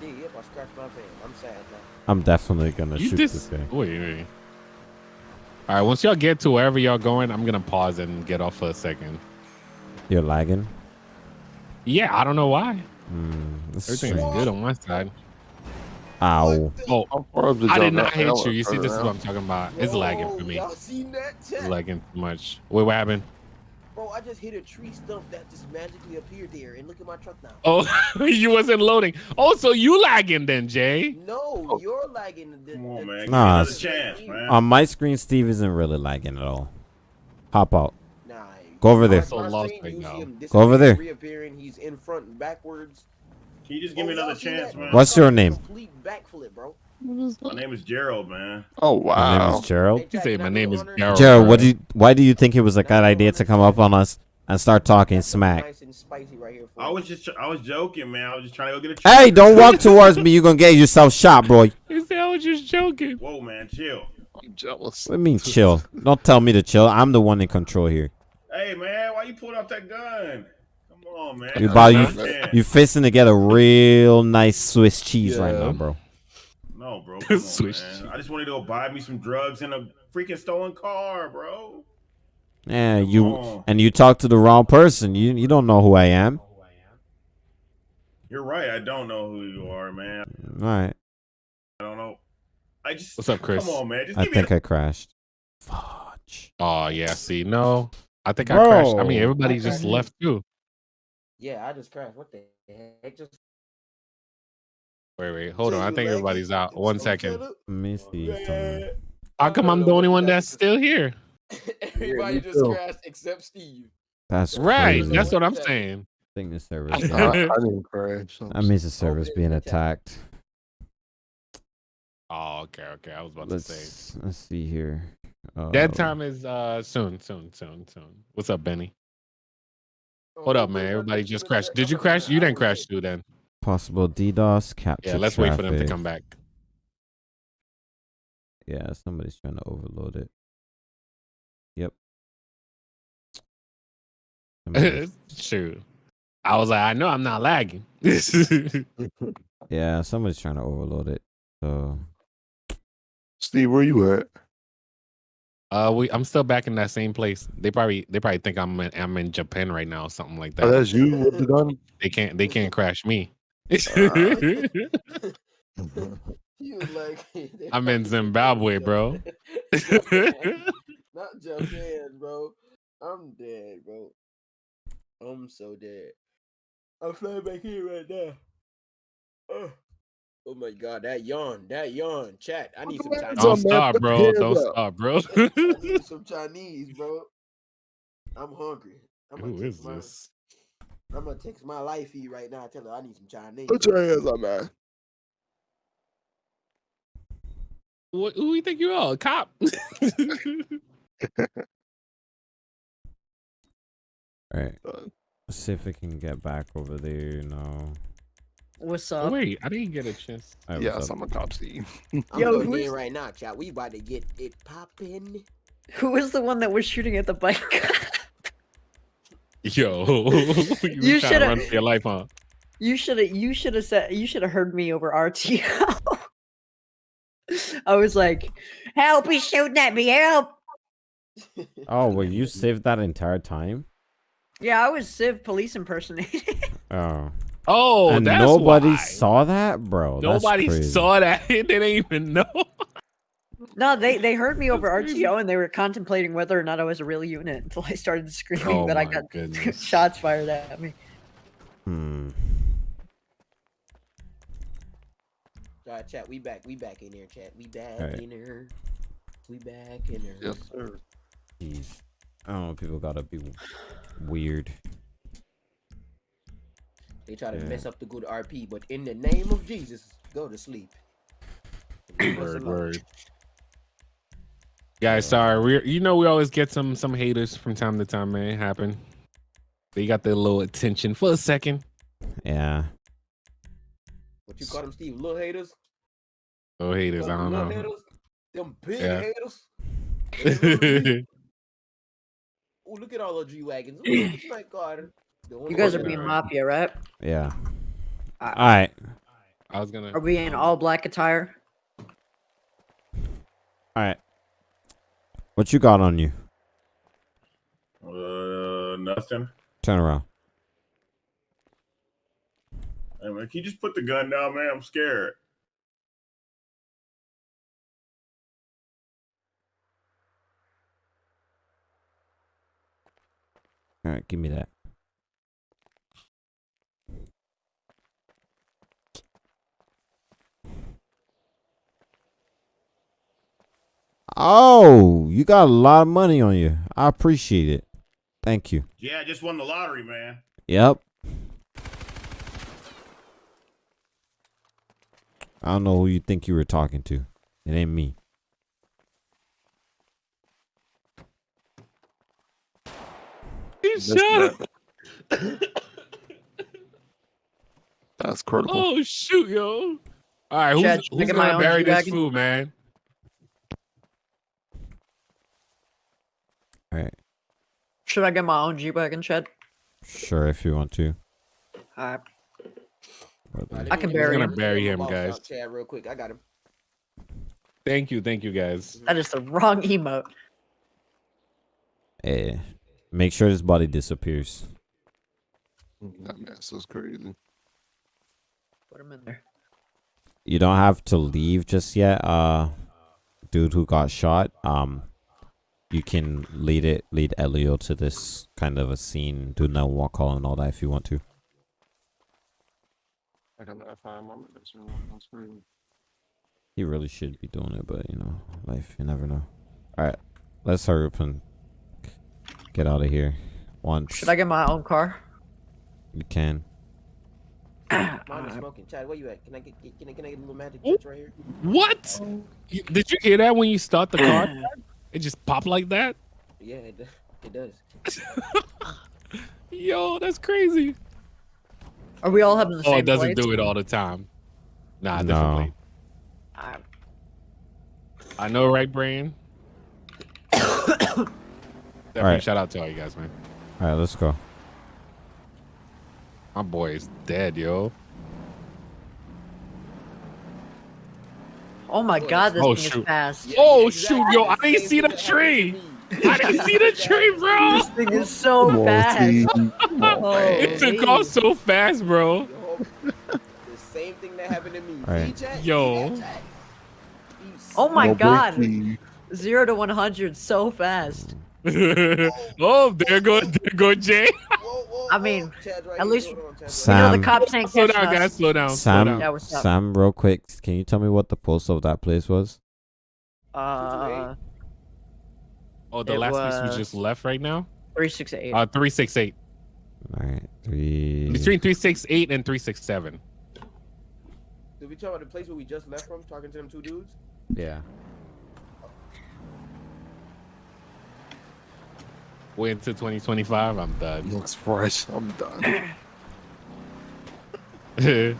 [SPEAKER 3] bad.
[SPEAKER 1] just. I hope I did. I did. Yep, I scratched my face. I'm sad now.
[SPEAKER 4] I'm definitely gonna
[SPEAKER 2] You
[SPEAKER 4] shoot
[SPEAKER 2] just
[SPEAKER 4] this guy.
[SPEAKER 2] wait, wait. All right, once y'all get to wherever y'all going, I'm gonna pause and get off for a second.
[SPEAKER 4] You're lagging.
[SPEAKER 2] Yeah, I don't know why.
[SPEAKER 4] Hmm, this is
[SPEAKER 2] Everything's good on my side.
[SPEAKER 4] Ow.
[SPEAKER 2] Oh,
[SPEAKER 3] How far
[SPEAKER 2] I did not
[SPEAKER 3] not-
[SPEAKER 2] hit
[SPEAKER 3] y'all
[SPEAKER 2] you. You see, this is what I'm talking about. It's lagging for
[SPEAKER 1] Whoa,
[SPEAKER 2] me.
[SPEAKER 1] Y'all seen that?
[SPEAKER 2] It's lagging too much. Wait, what happened?
[SPEAKER 1] Bro, I just hit a tree stump that just magically appeared there, and look at my truck now.
[SPEAKER 2] Oh, you wasn't loading. Oh, so you lagging then, Jay?
[SPEAKER 1] No,
[SPEAKER 3] Oh.
[SPEAKER 1] you're lagging. The,
[SPEAKER 6] Come on, man.
[SPEAKER 4] Nah,
[SPEAKER 6] another
[SPEAKER 4] it's-
[SPEAKER 6] chance, man.
[SPEAKER 4] On my screen, Steve isn't really lagging at all. Hop out.
[SPEAKER 1] Nah,
[SPEAKER 4] Go over there.
[SPEAKER 2] So lost
[SPEAKER 1] screen,
[SPEAKER 2] right now.
[SPEAKER 4] Go over there.
[SPEAKER 1] Reappearing, he's in front and backwards.
[SPEAKER 6] Can you just give oh, me
[SPEAKER 1] Oh, y'all
[SPEAKER 6] another chance, man?
[SPEAKER 4] What's your name?
[SPEAKER 1] Complete backflip, bro.
[SPEAKER 6] My name is Gerald, man.
[SPEAKER 3] Oh wow.
[SPEAKER 4] My name is Gerald.
[SPEAKER 1] Hey,
[SPEAKER 2] He
[SPEAKER 1] Jack,
[SPEAKER 2] said
[SPEAKER 1] can I
[SPEAKER 2] my name is Gerald.
[SPEAKER 4] Gerald, what do you? Why do you think it was a good idea to come up on us and start talking smack?
[SPEAKER 1] Nice and spicy right here
[SPEAKER 6] I was just, I was joking, man. I was just trying to go get a.
[SPEAKER 4] Hey, don't walk towards me. You're gonna get yourself shot, bro. What
[SPEAKER 2] He said I was just joking.
[SPEAKER 6] Whoa, man, chill.
[SPEAKER 3] I'm jealous.
[SPEAKER 4] do you mean chill? Don't tell me to chill. I'm the one in control here.
[SPEAKER 6] Hey, man, why you pulling out that gun? Come on, man.
[SPEAKER 4] You about you,
[SPEAKER 6] Man.
[SPEAKER 4] you fisting to get a real nice Swiss cheese right now, bro.
[SPEAKER 6] No, bro. Come on,
[SPEAKER 2] Swiss
[SPEAKER 6] man. I just wanted to go buy me some drugs in a freaking stolen car, bro.
[SPEAKER 4] Yeah,
[SPEAKER 6] Come
[SPEAKER 4] you
[SPEAKER 6] on.
[SPEAKER 4] and you talk to the wrong person. You you don't know who I am.
[SPEAKER 6] You're right. I don't know who you are, man.
[SPEAKER 4] All right,
[SPEAKER 6] I don't know. I just.
[SPEAKER 2] What's up, Chris?
[SPEAKER 6] Come on, man. Just
[SPEAKER 4] I
[SPEAKER 6] me.
[SPEAKER 4] think I crashed. Fudge.
[SPEAKER 2] Oh yeah, see, no. I think I crashed. I mean
[SPEAKER 4] Bro.
[SPEAKER 2] everybody just
[SPEAKER 1] Okay.
[SPEAKER 2] left too.
[SPEAKER 1] Yeah, I just crashed. What the heck? Just
[SPEAKER 2] Wait, wait, hold on. I think everybody's out. One second.
[SPEAKER 1] So
[SPEAKER 2] second.
[SPEAKER 1] shut up.
[SPEAKER 4] Let me see.
[SPEAKER 2] How come I'm the only one that's still here?
[SPEAKER 1] Everybody just
[SPEAKER 3] too.
[SPEAKER 1] crashed except Steve.
[SPEAKER 4] That's
[SPEAKER 2] Right,
[SPEAKER 4] crazy.
[SPEAKER 2] that's what I'm saying.
[SPEAKER 4] I think the server's.
[SPEAKER 3] I,
[SPEAKER 4] being-
[SPEAKER 3] I didn't crash. so-
[SPEAKER 4] That means the server's
[SPEAKER 1] Okay,
[SPEAKER 4] being attacked.
[SPEAKER 2] Oh, okay, okay. I was about to say.
[SPEAKER 4] Let's let's see here. Uh,
[SPEAKER 2] That time is uh soon, soon, soon, soon. What's up, Benny? Hold up, man. Everybody just crashed. Did you crash? You didn't crash too then.
[SPEAKER 4] Possible DDoS capture.
[SPEAKER 2] Yeah, let's wait for them to come back.
[SPEAKER 4] Yeah, somebody's trying to overload it. Yep. Somebody's-
[SPEAKER 2] Shoot. I was like, I know I'm not lagging.
[SPEAKER 4] yeah, somebody's trying to overload it. So
[SPEAKER 3] Steve, where you at?
[SPEAKER 2] uh, we I'm still back in that same place. They probably they probably think I'm in, I'm in Japan right now, or something like
[SPEAKER 3] Oh,
[SPEAKER 2] that.
[SPEAKER 3] that's you with the gun.
[SPEAKER 2] They can't they can't crash me.
[SPEAKER 1] You like
[SPEAKER 2] I'm in Zimbabwe, bro.
[SPEAKER 1] Not Japan, bro. I'm dead, bro. I'm so dead. I'm flying back here right now. Oh, oh my god, that yawn, that yawn. Chat, I need some
[SPEAKER 3] the
[SPEAKER 1] Chinese.
[SPEAKER 3] hands
[SPEAKER 2] Don't stop, bro. Don't stop, bro.
[SPEAKER 1] I need some Chinese, bro. I'm hungry. I'm
[SPEAKER 2] Who is this?
[SPEAKER 1] I'm gonna text my life feed right now. Tell her I need some Chinese.
[SPEAKER 3] Put your hands up, man.
[SPEAKER 2] What, who you think you are? A cop?
[SPEAKER 4] all right. Let's uh. see if we can get back over there. No.
[SPEAKER 9] What's
[SPEAKER 2] Oh,
[SPEAKER 9] up?
[SPEAKER 2] wait, I didn't get a chance.
[SPEAKER 4] All right, what's
[SPEAKER 3] Yes,
[SPEAKER 4] up?
[SPEAKER 3] I'm a cop, Steve.
[SPEAKER 1] I'm
[SPEAKER 9] Yo,
[SPEAKER 1] going
[SPEAKER 9] who's-
[SPEAKER 1] in right now, chat. We about to get it popping.
[SPEAKER 9] Who was the one that was shooting at the bike?
[SPEAKER 2] Yo, you,
[SPEAKER 9] You shoulda-
[SPEAKER 2] run for your life, huh?
[SPEAKER 9] you should have. You should have said. You should have heard me over RTO. I was like, "Help! He's shooting at me! Help!"
[SPEAKER 4] Oh, well, you saved that entire time?
[SPEAKER 9] Yeah, I was Civ police impersonating.
[SPEAKER 4] Oh.
[SPEAKER 2] Oh,
[SPEAKER 4] and
[SPEAKER 2] that's
[SPEAKER 4] nobody
[SPEAKER 2] why.
[SPEAKER 4] saw that, bro.
[SPEAKER 2] Nobody saw that. they didn't even know.
[SPEAKER 9] No, they they heard me over RTO and they were contemplating whether or not I was a real unit until I started screaming
[SPEAKER 2] Oh
[SPEAKER 9] that I got
[SPEAKER 2] goodness.
[SPEAKER 9] shots fired at me.
[SPEAKER 4] Hmm.
[SPEAKER 1] Uh, chat, we back. We back in there, chat. We back
[SPEAKER 4] Alright.
[SPEAKER 1] in there. We back in there.
[SPEAKER 3] Yes, sir.
[SPEAKER 4] Jeez. I don't know. People gotta be weird.
[SPEAKER 1] They try to
[SPEAKER 4] Yeah.
[SPEAKER 1] mess up the good RP, but in the name of Jesus, go to sleep. Leave us
[SPEAKER 2] Word, word. Guys, sorry. We you know we always get some some haters from time to time, man. It happen. They got their little attention for a second.
[SPEAKER 4] Yeah.
[SPEAKER 1] What you call them, Steve? Little haters?
[SPEAKER 2] Oh, haters, I don't know.
[SPEAKER 1] haters? Them big
[SPEAKER 2] Yeah.
[SPEAKER 1] haters? Them Oh, look at all the G wagons. Oh my god.
[SPEAKER 9] You guys are
[SPEAKER 1] that-
[SPEAKER 9] being mafia, right?
[SPEAKER 4] Yeah.
[SPEAKER 9] Uh,
[SPEAKER 4] All right.
[SPEAKER 2] I was gonna.
[SPEAKER 9] Are we in all black attire?
[SPEAKER 4] All right. What you got on you?
[SPEAKER 6] Uh, nothing.
[SPEAKER 4] Turn around.
[SPEAKER 6] Hey, man, can you just put the gun down, man? I'm scared.
[SPEAKER 4] All right, give me that. Oh, you got a lot of money on you. I appreciate it. Thank you.
[SPEAKER 6] Yeah, I just won the lottery, man.
[SPEAKER 4] Yep. I don't know who you think you were talking to. It ain't me.
[SPEAKER 2] He
[SPEAKER 3] That's
[SPEAKER 2] shot.
[SPEAKER 3] That's critical.
[SPEAKER 2] Oh shoot, yo! All right,
[SPEAKER 9] Chad,
[SPEAKER 2] who's, who's gonna bury this
[SPEAKER 9] G-Wagon?
[SPEAKER 2] food, man?
[SPEAKER 4] All right.
[SPEAKER 9] Should I get my own G wagon, shed?
[SPEAKER 4] Sure, if you want to.
[SPEAKER 9] Alright.
[SPEAKER 4] But,
[SPEAKER 1] Alright, let
[SPEAKER 9] I can
[SPEAKER 1] me-
[SPEAKER 9] bury
[SPEAKER 1] let me
[SPEAKER 2] him.
[SPEAKER 1] get
[SPEAKER 2] Bury him, guys.
[SPEAKER 1] Chad, real quick. I got him.
[SPEAKER 2] Thank you, thank you, guys.
[SPEAKER 9] That is the wrong emote.
[SPEAKER 4] eh, make sure his body disappears.
[SPEAKER 3] That mess was crazy.
[SPEAKER 9] Put him in there.
[SPEAKER 4] You don't have to leave just yet. Uh, dude who got shot. Um, you can lead it, lead Elio to this kind of a scene, do no walk call and all that if you want to.
[SPEAKER 3] I got that five more minutes. That's crazy.
[SPEAKER 4] He really should be doing it, but you know, life, you never know. All right, let's hurry up and get out of here. Once
[SPEAKER 9] Should I get my own car?
[SPEAKER 4] you can.
[SPEAKER 1] Mine is smoking. Chad, where you at? Can I get, get can, I, can I get a little magic touch right here?
[SPEAKER 2] What? Did you hear that when you start the car? It just popped like that.
[SPEAKER 1] Yeah, it, do- it does.
[SPEAKER 2] Yo, that's crazy.
[SPEAKER 9] Are we all having the same
[SPEAKER 2] Oh, it doesn't
[SPEAKER 9] plates?
[SPEAKER 2] do it all the time. Nah,
[SPEAKER 4] No.
[SPEAKER 2] definitely.
[SPEAKER 9] Alright.
[SPEAKER 2] I know, right, Brian? Definitely
[SPEAKER 4] Alright.
[SPEAKER 2] shout out to all you guys, man.
[SPEAKER 4] All right, let's go.
[SPEAKER 2] My boy is dead, yo.
[SPEAKER 9] Oh my god, this
[SPEAKER 2] Oh,
[SPEAKER 9] thing
[SPEAKER 2] shoot.
[SPEAKER 9] is fast.
[SPEAKER 2] Oh,
[SPEAKER 1] exactly.
[SPEAKER 2] shoot, yo, I
[SPEAKER 1] The
[SPEAKER 2] didn't see the tree. I didn't see the tree, bro.
[SPEAKER 9] This thing is so fast. Oh,
[SPEAKER 2] It took off so fast, bro.
[SPEAKER 1] Yo, the same thing that happened to me.
[SPEAKER 4] Alright.
[SPEAKER 1] See,
[SPEAKER 2] Yo.
[SPEAKER 1] See that, Chad? You
[SPEAKER 9] Oh my
[SPEAKER 3] No
[SPEAKER 9] god.
[SPEAKER 3] breaking.
[SPEAKER 9] Zero to 100 so fast.
[SPEAKER 2] oh, there go, there go Jay.
[SPEAKER 1] Whoa, whoa,
[SPEAKER 9] I mean,
[SPEAKER 1] Chad's right
[SPEAKER 9] at
[SPEAKER 1] here.
[SPEAKER 9] least-
[SPEAKER 1] Hold on, Chad's right
[SPEAKER 9] You know, the cops ain't
[SPEAKER 2] Slow
[SPEAKER 9] catching
[SPEAKER 2] down, guys. Slow down. Slow
[SPEAKER 4] Sam,
[SPEAKER 2] down.
[SPEAKER 9] Yeah, what's up?
[SPEAKER 4] Sam, real quick, can you tell me what the post of that place was?
[SPEAKER 9] Uh,
[SPEAKER 2] Oh, the last piece we just left right now.
[SPEAKER 9] 368.
[SPEAKER 2] Uh, three six eight.
[SPEAKER 4] All right, three.
[SPEAKER 2] Between three six eight and three six seven.
[SPEAKER 1] Did we talk about the place where we just left from, talking to them two dudes?
[SPEAKER 4] Yeah.
[SPEAKER 2] Wait until twenty twenty five. I'm done.
[SPEAKER 3] Looks fresh. I'm done.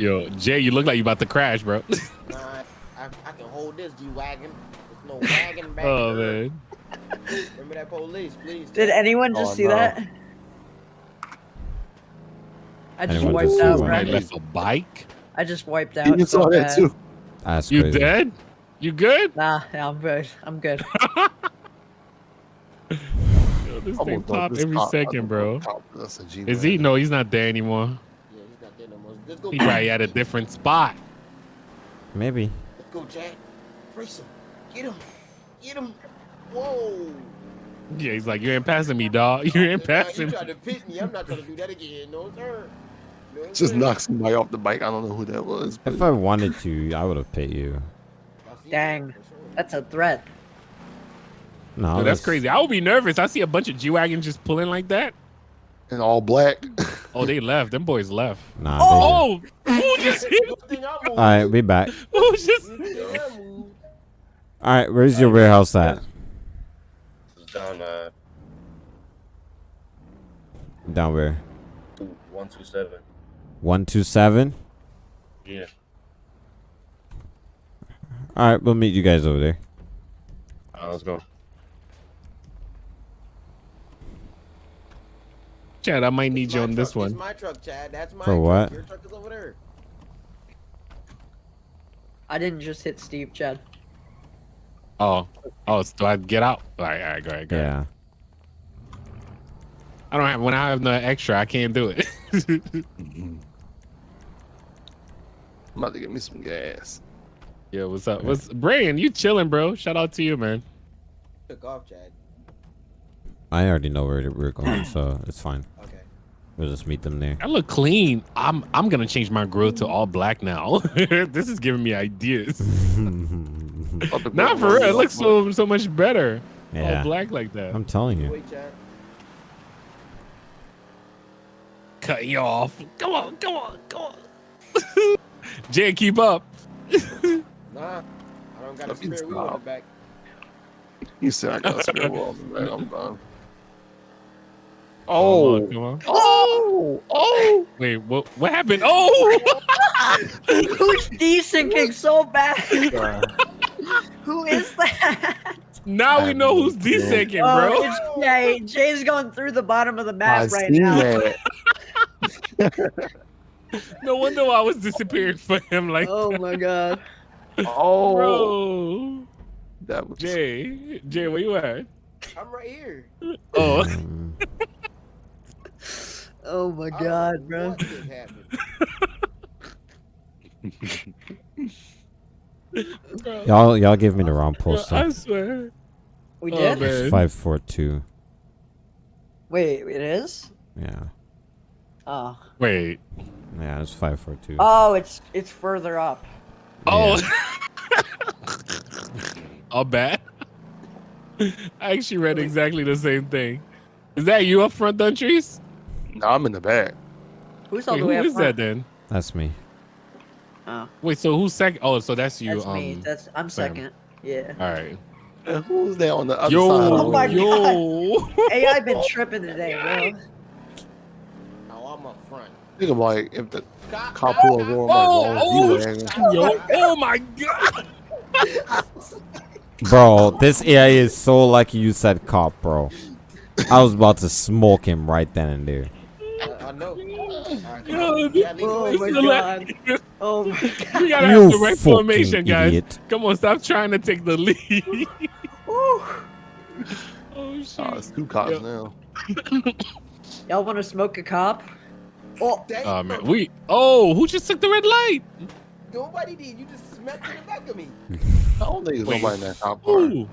[SPEAKER 2] Yo, Jay, you look like you about to crash, bro.
[SPEAKER 1] Nah, I, I, I can hold this G wagon. There's no wagon back
[SPEAKER 2] oh
[SPEAKER 1] there.
[SPEAKER 2] man.
[SPEAKER 1] Remember that police, please.
[SPEAKER 9] Did anyone just
[SPEAKER 3] Oh,
[SPEAKER 9] see
[SPEAKER 3] no.
[SPEAKER 9] that? I just
[SPEAKER 4] Anyone
[SPEAKER 9] wiped
[SPEAKER 4] just
[SPEAKER 9] out,
[SPEAKER 4] what?
[SPEAKER 2] I left a bike.
[SPEAKER 9] I just wiped out.
[SPEAKER 3] You
[SPEAKER 9] so
[SPEAKER 3] saw that
[SPEAKER 9] bad.
[SPEAKER 3] too.
[SPEAKER 4] That's
[SPEAKER 2] You
[SPEAKER 4] crazy.
[SPEAKER 2] dead? You good?
[SPEAKER 9] Nah, yeah, I'm good. I'm good.
[SPEAKER 2] Yo, this
[SPEAKER 3] I'm
[SPEAKER 2] thing
[SPEAKER 3] gonna
[SPEAKER 2] pop
[SPEAKER 3] this
[SPEAKER 2] every
[SPEAKER 3] cop-
[SPEAKER 2] second, bro.
[SPEAKER 3] gonna cop this a G
[SPEAKER 2] Is he? No, he's not there anymore.
[SPEAKER 1] Yeah, he's not there no more. Let's go.
[SPEAKER 2] He probably at a different spot.
[SPEAKER 4] Maybe.
[SPEAKER 1] Let's go, Jack. Race him. Get him. Get him. Whoa.
[SPEAKER 2] Yeah, he's like, you ain't passing me, dog. You ain't
[SPEAKER 1] Nah,
[SPEAKER 2] passing
[SPEAKER 1] You
[SPEAKER 2] me.
[SPEAKER 1] tried to pit me. I'm not trying to do that again. No, sir. No,
[SPEAKER 3] Just
[SPEAKER 1] sir.
[SPEAKER 3] knock somebody off the bike. I don't know who that was. But
[SPEAKER 4] If I wanted to, I would have pit you.
[SPEAKER 9] Dang.
[SPEAKER 1] that, for sure.
[SPEAKER 9] That's a threat.
[SPEAKER 4] No,
[SPEAKER 2] Yo, that's crazy. I would be nervous. I see a bunch of G wagons just pulling like that.
[SPEAKER 3] and all black.
[SPEAKER 2] Oh, they left. Them boys left.
[SPEAKER 4] Nah.
[SPEAKER 2] Oh, who just hit?
[SPEAKER 1] Good thing I moved.
[SPEAKER 4] All right, we back.
[SPEAKER 2] Who just?
[SPEAKER 1] Good thing I moved.
[SPEAKER 4] All right, where's your warehouse at?
[SPEAKER 5] Down uh
[SPEAKER 4] Down where?
[SPEAKER 5] two, one two seven.
[SPEAKER 4] One two seven.
[SPEAKER 5] Yeah.
[SPEAKER 4] All right, we'll meet you guys over there.
[SPEAKER 5] Alright, let's go.
[SPEAKER 2] Chad, I might
[SPEAKER 1] It's
[SPEAKER 2] need you
[SPEAKER 1] my
[SPEAKER 2] on this
[SPEAKER 1] truck. It's
[SPEAKER 2] one.
[SPEAKER 1] my truck, Chad. That's my
[SPEAKER 4] For
[SPEAKER 1] truck.
[SPEAKER 4] what?
[SPEAKER 1] Your truck is over there.
[SPEAKER 9] I didn't just hit Steve, Chad.
[SPEAKER 2] Oh, oh, so do I get out? All right, all right, go ahead, go ahead.
[SPEAKER 4] Yeah.
[SPEAKER 2] I don't have when I have no extra, I can't do it.
[SPEAKER 3] I'm about to get me some gas.
[SPEAKER 2] yeah, what's up? What's Brian? You chilling, bro? Shout out to you, man.
[SPEAKER 1] Took off, Chad.
[SPEAKER 4] I already know where we're going, so it's fine.
[SPEAKER 1] Okay.
[SPEAKER 4] We'll just meet them there.
[SPEAKER 2] I look clean. I'm I'm gonna change my grill to all black now. this is giving me ideas.
[SPEAKER 3] About to go
[SPEAKER 2] Not for real. It looks so so much better.
[SPEAKER 4] Yeah.
[SPEAKER 2] All black like that.
[SPEAKER 4] I'm telling you.
[SPEAKER 1] Wait,
[SPEAKER 2] cut you off. Come on, come on, come on. Jay, keep up.
[SPEAKER 1] Nah, I don't got a spare wheel in the back.
[SPEAKER 3] You said I got a spare wall. Man, I'm done.
[SPEAKER 2] Come
[SPEAKER 3] Oh,
[SPEAKER 2] on,
[SPEAKER 3] oh, oh!
[SPEAKER 2] Wait, what? What happened? Oh,
[SPEAKER 9] Who's desyncing so bad? Who is that?
[SPEAKER 2] now we know who's
[SPEAKER 3] Yeah.
[SPEAKER 2] desynching,
[SPEAKER 9] Oh,
[SPEAKER 2] bro.
[SPEAKER 9] it's Jay. Jay's going through the bottom of the
[SPEAKER 3] I
[SPEAKER 9] map right
[SPEAKER 3] seen
[SPEAKER 9] now.
[SPEAKER 3] that.
[SPEAKER 2] No wonder I was disappearing for him. Like,
[SPEAKER 9] Oh my god.
[SPEAKER 3] Oh,
[SPEAKER 2] bro.
[SPEAKER 3] that was
[SPEAKER 2] Jay, Jay, where you at?
[SPEAKER 1] I'm right here.
[SPEAKER 2] Oh,
[SPEAKER 4] Mm.
[SPEAKER 9] Oh my
[SPEAKER 1] I
[SPEAKER 9] god, bro.
[SPEAKER 1] what just happened.
[SPEAKER 2] bro.
[SPEAKER 4] Y'all, y'all give me the wrong
[SPEAKER 2] Bro,
[SPEAKER 4] post.
[SPEAKER 2] I swear.
[SPEAKER 9] We
[SPEAKER 2] Oh,
[SPEAKER 9] did?
[SPEAKER 4] Five four two.
[SPEAKER 9] Wait, it is?
[SPEAKER 4] Yeah,
[SPEAKER 9] Oh.
[SPEAKER 2] Wait.
[SPEAKER 4] yeah, it's five four two.
[SPEAKER 9] Oh, it's it's further up.
[SPEAKER 2] Oh. I'll bet. I actually read exactly the same thing. Is that you up front, Duntrice?
[SPEAKER 3] No, I'm in the back.
[SPEAKER 9] Who's all
[SPEAKER 2] Wait,
[SPEAKER 9] the
[SPEAKER 2] who
[SPEAKER 9] way up
[SPEAKER 2] is that then?
[SPEAKER 4] That's me.
[SPEAKER 9] Oh,
[SPEAKER 2] Wait, so who's second? Oh, so that's you.
[SPEAKER 9] that's
[SPEAKER 2] um,
[SPEAKER 9] me. That's I'm
[SPEAKER 2] Sam.
[SPEAKER 9] second. Yeah.
[SPEAKER 2] all right.
[SPEAKER 3] And who's there on the other
[SPEAKER 2] Yo,
[SPEAKER 3] side? of the
[SPEAKER 9] Oh my
[SPEAKER 3] road?
[SPEAKER 2] yo.
[SPEAKER 9] AI been tripping today, bro.
[SPEAKER 1] Oh, I'm up front.
[SPEAKER 3] Think of like if the
[SPEAKER 1] Cop,
[SPEAKER 3] cop
[SPEAKER 1] cop,
[SPEAKER 3] pull a
[SPEAKER 1] cop.
[SPEAKER 3] roll
[SPEAKER 2] Oh,
[SPEAKER 3] like
[SPEAKER 2] oh,
[SPEAKER 3] oh,
[SPEAKER 2] Yo, oh my god.
[SPEAKER 4] Bro, this AI is so lucky you said cop, bro. I was about to smoke him right then and there.
[SPEAKER 1] I, I know. All right, come
[SPEAKER 2] Yo,
[SPEAKER 1] on. Yeah, lead
[SPEAKER 9] Oh my
[SPEAKER 2] so oh,
[SPEAKER 9] god. Oh my god.
[SPEAKER 2] We gotta
[SPEAKER 4] You
[SPEAKER 2] have the right formation, guys.
[SPEAKER 4] idiot.
[SPEAKER 2] Come on, stop trying to take the lead. Oh ah, shit.
[SPEAKER 3] Oh, it's two cops
[SPEAKER 2] Yo.
[SPEAKER 3] now.
[SPEAKER 9] Y'all want to smoke a cop? Oh,
[SPEAKER 1] Dang,
[SPEAKER 2] Oh ah, man, we. Oh, who just took the red light?
[SPEAKER 1] Nobody did. You just smacked in the back of me.
[SPEAKER 3] I don't think there's
[SPEAKER 2] Wait.
[SPEAKER 3] nobody in that cop car.
[SPEAKER 2] Ooh.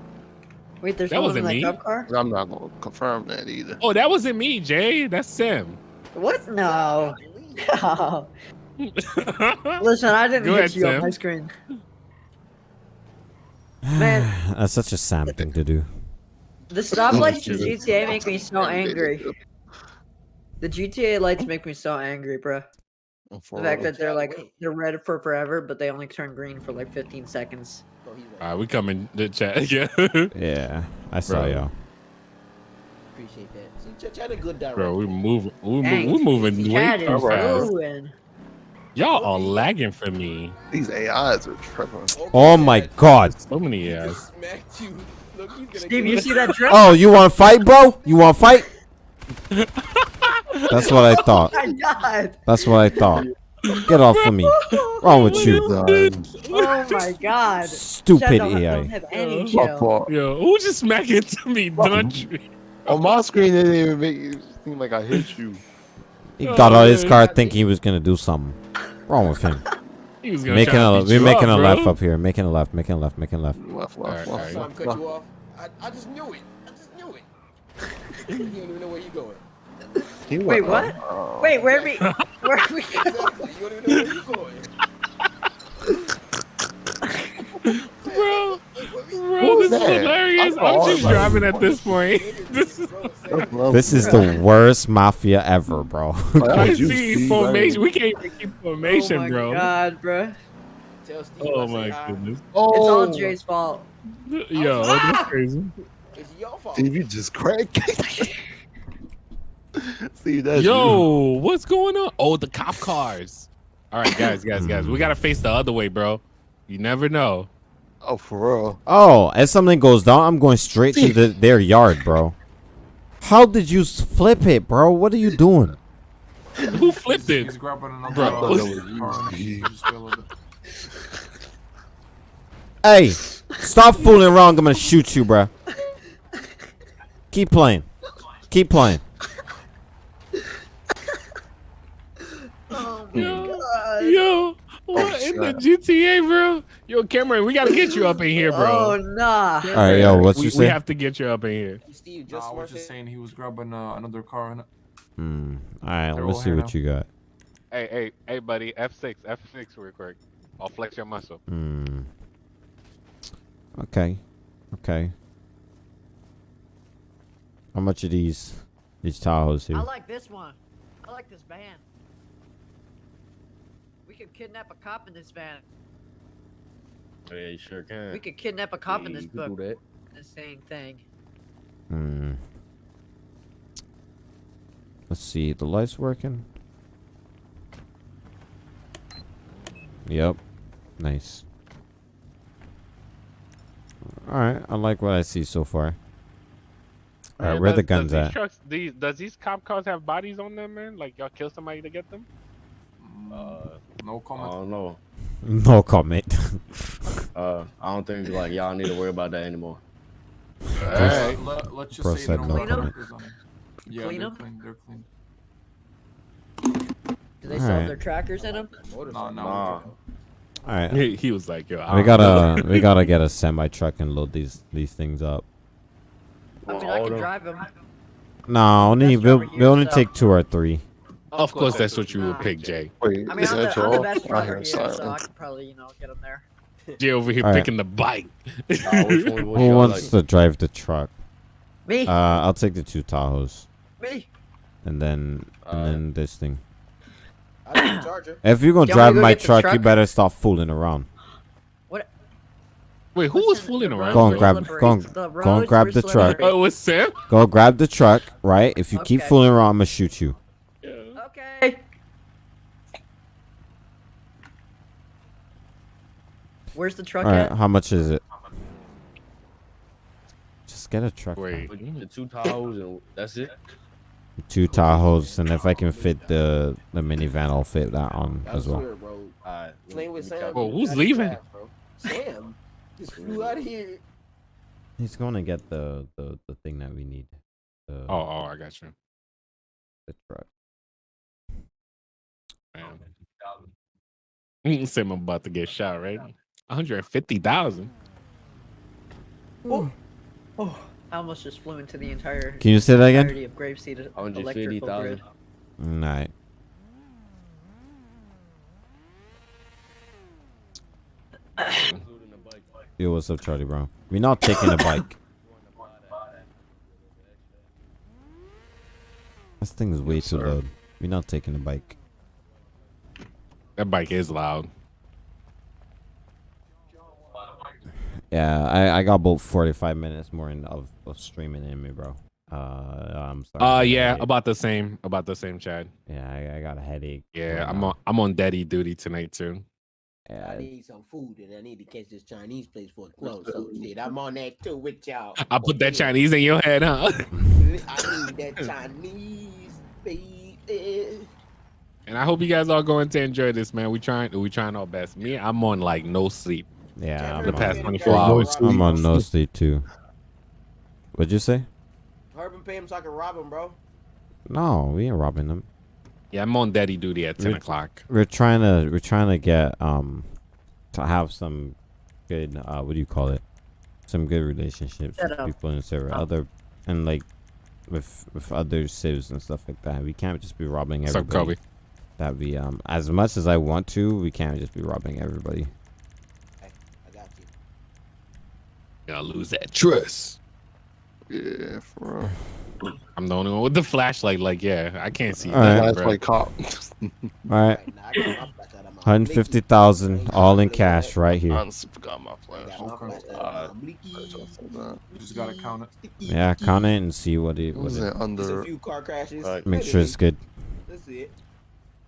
[SPEAKER 9] wait, there's
[SPEAKER 2] That
[SPEAKER 9] someone
[SPEAKER 2] wasn't
[SPEAKER 9] in that
[SPEAKER 2] me.
[SPEAKER 9] cop car?
[SPEAKER 3] I'm not gonna confirm that either.
[SPEAKER 2] Oh, that wasn't me, Jay. That's Sam.
[SPEAKER 9] What? No. No. Listen, I didn't
[SPEAKER 2] Go
[SPEAKER 9] hit
[SPEAKER 2] ahead,
[SPEAKER 9] you on my screen. Man.
[SPEAKER 4] That's such a Sam thing to do.
[SPEAKER 9] The stoplights in GTA make me so
[SPEAKER 3] Yeah, they did
[SPEAKER 9] angry. The GTA lights make me so angry, bro.
[SPEAKER 3] Oh,
[SPEAKER 9] the fact that they're like they're red for forever, but they only turn green for like 15 seconds.
[SPEAKER 2] All
[SPEAKER 1] right.
[SPEAKER 2] right, we coming to chat. Yeah,
[SPEAKER 4] Yeah, I saw y'all.
[SPEAKER 1] Appreciate that. See, Ch- Chad a good director.
[SPEAKER 2] bro, we moving. We
[SPEAKER 9] Dang,
[SPEAKER 2] move, we moving
[SPEAKER 9] Chad
[SPEAKER 2] way
[SPEAKER 9] is
[SPEAKER 2] too fast. Y'all are lagging for me.
[SPEAKER 3] These AIs are tripping.
[SPEAKER 1] Okay,
[SPEAKER 4] Oh my
[SPEAKER 1] Chad,
[SPEAKER 4] god.
[SPEAKER 2] So many
[SPEAKER 1] he
[SPEAKER 2] yeah.
[SPEAKER 1] just smacked you. Look,
[SPEAKER 9] Steve, you see that drip?
[SPEAKER 4] Oh, you want to fight, bro? You want to fight? That's what I thought.
[SPEAKER 9] Oh my god!
[SPEAKER 4] That's what I thought. Get off of me. Wrong with you?
[SPEAKER 3] Done.
[SPEAKER 9] Oh my god!
[SPEAKER 4] Stupid
[SPEAKER 9] don't, don't
[SPEAKER 4] AI.
[SPEAKER 9] have any
[SPEAKER 3] My
[SPEAKER 2] Yo, who just smacked to me, Duntree?
[SPEAKER 3] On my screen, it didn't even make it seem like I hit you.
[SPEAKER 4] He got out of his
[SPEAKER 2] Oh,
[SPEAKER 4] car thinking he was gonna do something. Wrong with him.
[SPEAKER 2] He was gonna
[SPEAKER 4] Making
[SPEAKER 2] try to
[SPEAKER 4] a,
[SPEAKER 2] beat
[SPEAKER 4] we're
[SPEAKER 2] you
[SPEAKER 4] making
[SPEAKER 2] up,
[SPEAKER 4] a
[SPEAKER 2] bro.
[SPEAKER 4] left up here. Making a left. Making a left. Making a left.
[SPEAKER 3] Left, left,
[SPEAKER 2] Alright,
[SPEAKER 3] left,
[SPEAKER 2] alright.
[SPEAKER 1] I'm cut you off. I, I just knew it. I just knew it. you don't even know where you going.
[SPEAKER 3] He
[SPEAKER 9] Wait, what?
[SPEAKER 3] Uh,
[SPEAKER 9] Wait, where are we? Where are we?
[SPEAKER 1] Exactly. You don't even know where you going.
[SPEAKER 2] bro.
[SPEAKER 3] What
[SPEAKER 2] Bro,
[SPEAKER 3] was
[SPEAKER 2] this is
[SPEAKER 3] that?
[SPEAKER 2] hilarious.
[SPEAKER 3] I
[SPEAKER 2] I'm just
[SPEAKER 3] about
[SPEAKER 2] driving at this point. This is.
[SPEAKER 4] This is the worst mafia ever, bro.
[SPEAKER 2] I
[SPEAKER 3] was
[SPEAKER 2] see formation.
[SPEAKER 3] right?
[SPEAKER 2] We can't even keep
[SPEAKER 9] Oh
[SPEAKER 2] formation,
[SPEAKER 9] my
[SPEAKER 2] bro.
[SPEAKER 9] god, bro!
[SPEAKER 2] Oh my
[SPEAKER 1] hi.
[SPEAKER 2] goodness.
[SPEAKER 3] Oh,
[SPEAKER 9] It's all Jay's fault.
[SPEAKER 2] Yo, that's crazy.
[SPEAKER 1] It's your fault.
[SPEAKER 3] Steve, you just cracked. Steve, that's
[SPEAKER 2] Yo, what's going on? Oh, the cop cars. All right, guys, guys, guys. We gotta face the other way, bro. You never know.
[SPEAKER 3] You. Oh, for real.
[SPEAKER 4] Oh, as something goes down, I'm going straight to the, their yard, bro. How did you flip it, bro? What are you doing?
[SPEAKER 2] Who flipped it?
[SPEAKER 7] He's
[SPEAKER 2] it?
[SPEAKER 7] grabbing another
[SPEAKER 2] Bro,
[SPEAKER 3] was
[SPEAKER 7] car.
[SPEAKER 3] easy.
[SPEAKER 7] Just wait a little bit.
[SPEAKER 4] Hey, stop fooling around. I'm gonna shoot you, bro. Keep playing. Keep playing.
[SPEAKER 9] Oh my
[SPEAKER 2] Yo,
[SPEAKER 9] god!
[SPEAKER 2] yo, what in the GTA, bro? Yo, Cameron, we gotta get you up in here, bro.
[SPEAKER 9] Oh
[SPEAKER 2] bro.
[SPEAKER 9] nah!
[SPEAKER 4] All right, yo, what
[SPEAKER 2] we,
[SPEAKER 4] you
[SPEAKER 2] we have to get you up in here.
[SPEAKER 1] Steve just
[SPEAKER 7] I was
[SPEAKER 1] smart
[SPEAKER 7] just saying he was grabbing uh, another car. And
[SPEAKER 4] Hmm. All right,
[SPEAKER 7] They're
[SPEAKER 4] let's see what
[SPEAKER 7] now.
[SPEAKER 4] you got.
[SPEAKER 5] Hey, hey, hey, buddy. F6, F6 real quick. I'll flex your muscle.
[SPEAKER 4] Hmm. Okay. Okay. How much are these these Tahoes here?
[SPEAKER 9] I like this one. I like this van. We could kidnap a cop in this van.
[SPEAKER 5] Yeah, you sure can.
[SPEAKER 9] We could kidnap a cop in this
[SPEAKER 5] you
[SPEAKER 9] book.
[SPEAKER 5] do that.
[SPEAKER 9] The same thing.
[SPEAKER 4] Hmm. Let's see. The lights working. Yep. Nice. All right. I like what I see so far. All right.
[SPEAKER 2] Man,
[SPEAKER 4] Where the guns
[SPEAKER 2] does
[SPEAKER 4] at?
[SPEAKER 2] Trucks, these, does these cop cars have bodies on them, man? Like y'all kill somebody to get them?
[SPEAKER 5] Uh,
[SPEAKER 7] No comment.
[SPEAKER 5] I
[SPEAKER 7] comment.
[SPEAKER 5] don't know.
[SPEAKER 4] No comment.
[SPEAKER 5] Uh, I don't think like y'all need to worry about that anymore.
[SPEAKER 7] Let, let, let's just
[SPEAKER 4] Bro
[SPEAKER 7] say
[SPEAKER 4] said
[SPEAKER 7] they don't
[SPEAKER 4] no
[SPEAKER 7] have
[SPEAKER 9] comment.
[SPEAKER 7] on them. Yeah,
[SPEAKER 9] Clean
[SPEAKER 7] they're
[SPEAKER 9] 'em?
[SPEAKER 7] clean. They're clean.
[SPEAKER 9] Do they still have
[SPEAKER 4] Alright.
[SPEAKER 9] their trackers in them?
[SPEAKER 7] No, no.
[SPEAKER 5] Nah.
[SPEAKER 4] All right.
[SPEAKER 2] He, he was like, yo, I
[SPEAKER 4] We gotta we gotta get a semi truck and load these these things up.
[SPEAKER 9] I mean, I can drive them.
[SPEAKER 4] No, only we'll, we'll only
[SPEAKER 9] so-
[SPEAKER 4] take two or three.
[SPEAKER 2] Of course, that's what you would pick, Jay.
[SPEAKER 3] Wait,
[SPEAKER 9] I mean,
[SPEAKER 3] is
[SPEAKER 9] I'm the, I'm the best
[SPEAKER 3] I
[SPEAKER 9] driver here, so I
[SPEAKER 3] silence.
[SPEAKER 9] can probably, you know, get him there.
[SPEAKER 2] Jay over here
[SPEAKER 4] All right.
[SPEAKER 2] picking the bike.
[SPEAKER 5] Uh, which one would
[SPEAKER 4] Who wants
[SPEAKER 5] like?
[SPEAKER 4] to drive the truck?
[SPEAKER 9] Me,
[SPEAKER 4] Uh, I'll take the two Tahoes
[SPEAKER 9] me.
[SPEAKER 4] and then and
[SPEAKER 5] Alright.
[SPEAKER 4] then this thing.
[SPEAKER 1] I need a charger.
[SPEAKER 4] If you're gonna
[SPEAKER 9] You want me to
[SPEAKER 4] drive
[SPEAKER 9] go
[SPEAKER 4] my
[SPEAKER 9] get the
[SPEAKER 4] truck, you better stop fooling around.
[SPEAKER 2] Wait, who was fooling around?
[SPEAKER 4] Go and grab-
[SPEAKER 9] slippery.
[SPEAKER 4] go and-
[SPEAKER 9] The
[SPEAKER 4] go and grab
[SPEAKER 9] were
[SPEAKER 4] the truck.
[SPEAKER 2] Oh, it was Sam?
[SPEAKER 4] Go grab the truck, right? If you keep fooling around, I'm gonna shoot you.
[SPEAKER 9] Okay. Where's the truck
[SPEAKER 4] All right,
[SPEAKER 9] at?
[SPEAKER 4] how much is it? Just get a truck.
[SPEAKER 2] Wait.
[SPEAKER 5] The two Tahoes and that's it.
[SPEAKER 4] Two Tahoes, and if I can fit the the minivan, I'll fit that on
[SPEAKER 1] I
[SPEAKER 4] as well.
[SPEAKER 1] swear, bro.
[SPEAKER 5] Alright.
[SPEAKER 1] Playing with Sam.
[SPEAKER 5] got-
[SPEAKER 2] Whoa, who's
[SPEAKER 1] that's
[SPEAKER 2] leaving?
[SPEAKER 1] fast, bro. Sam. Just flew out of here.
[SPEAKER 4] He's gonna get the the, the thing that we need. The,
[SPEAKER 2] Oh, oh, I got you.
[SPEAKER 4] the truck.
[SPEAKER 2] Man. Sam, I'm about to get shot, right? 150,000.
[SPEAKER 9] Oh, oh, I almost just flew into the entire
[SPEAKER 4] Can you say that again?
[SPEAKER 9] entirety of Grapeseed electrical
[SPEAKER 5] 150,000.
[SPEAKER 9] grid.
[SPEAKER 4] Alright.
[SPEAKER 5] Including the bike.
[SPEAKER 4] Yo, what's up, Charlie Brown? We're not taking a bike. This thing is way
[SPEAKER 3] Yes,
[SPEAKER 4] too
[SPEAKER 3] sir.
[SPEAKER 4] loud. We're not taking a bike.
[SPEAKER 2] That bike is loud.
[SPEAKER 4] Yeah, I, I got about 45 minutes more in, of, of streaming in me, bro. Uh, I'm sorry.
[SPEAKER 2] Uh, yeah, about the same, about the same, Chad.
[SPEAKER 4] Yeah, I, I got a headache.
[SPEAKER 2] Yeah,
[SPEAKER 4] right
[SPEAKER 2] I'm
[SPEAKER 4] now.
[SPEAKER 2] on, I'm on daddy duty tonight too.
[SPEAKER 4] Yeah.
[SPEAKER 1] I need some food and I need to catch this Chinese place for a close. So shit, I'm on that too with y'all.
[SPEAKER 2] I put that Chinese in your head, huh?
[SPEAKER 1] I need that Chinese baby.
[SPEAKER 2] And I hope you guys are going to enjoy this, man. We trying, we trying our best. Me, I'm on like no sleep.
[SPEAKER 4] Yeah. I'm
[SPEAKER 2] The past 24 hours.
[SPEAKER 1] pay
[SPEAKER 4] I'm on no
[SPEAKER 1] rob
[SPEAKER 4] sleep too. What'd you say?
[SPEAKER 1] him. Herb and pay him so I can rob him, bro.
[SPEAKER 4] No, we ain't robbing them.
[SPEAKER 2] Yeah, I'm on daddy duty at 10 o'clock.
[SPEAKER 4] We're trying to we're trying to get um to have some good uh what do you call it? Some good relationships
[SPEAKER 9] Shut
[SPEAKER 4] with
[SPEAKER 9] up.
[SPEAKER 4] people in server.
[SPEAKER 9] Oh.
[SPEAKER 4] Other and like with with other civs and stuff like that. We can't just be robbing
[SPEAKER 2] What's up,
[SPEAKER 4] everybody.
[SPEAKER 2] Kobe?
[SPEAKER 4] That we um as much as I want to, we can't just be robbing everybody.
[SPEAKER 1] Hey, I got you.
[SPEAKER 2] Gotta lose that trust.
[SPEAKER 3] Yeah, for real.
[SPEAKER 2] I'm the only one with the flashlight. Like, yeah, I can't see
[SPEAKER 4] All right.
[SPEAKER 2] nothing,
[SPEAKER 3] That's
[SPEAKER 2] bro.
[SPEAKER 3] like cop.
[SPEAKER 4] All right.
[SPEAKER 1] Right, now I got my flashlight on my
[SPEAKER 4] Hundred fifty thousand all in cash right here.
[SPEAKER 3] honestly forgot my
[SPEAKER 1] I
[SPEAKER 3] flash.
[SPEAKER 1] got my flashlight
[SPEAKER 3] Uh,
[SPEAKER 1] on my
[SPEAKER 3] I
[SPEAKER 1] blicky.
[SPEAKER 3] just.
[SPEAKER 7] You just gotta count it.
[SPEAKER 4] Yeah,
[SPEAKER 1] sticky.
[SPEAKER 4] count it and see what it
[SPEAKER 3] What
[SPEAKER 4] what
[SPEAKER 3] was
[SPEAKER 4] it
[SPEAKER 3] it
[SPEAKER 1] a
[SPEAKER 3] under?
[SPEAKER 1] few car crashes.
[SPEAKER 5] Right.
[SPEAKER 4] make sure it's good.
[SPEAKER 1] That's it.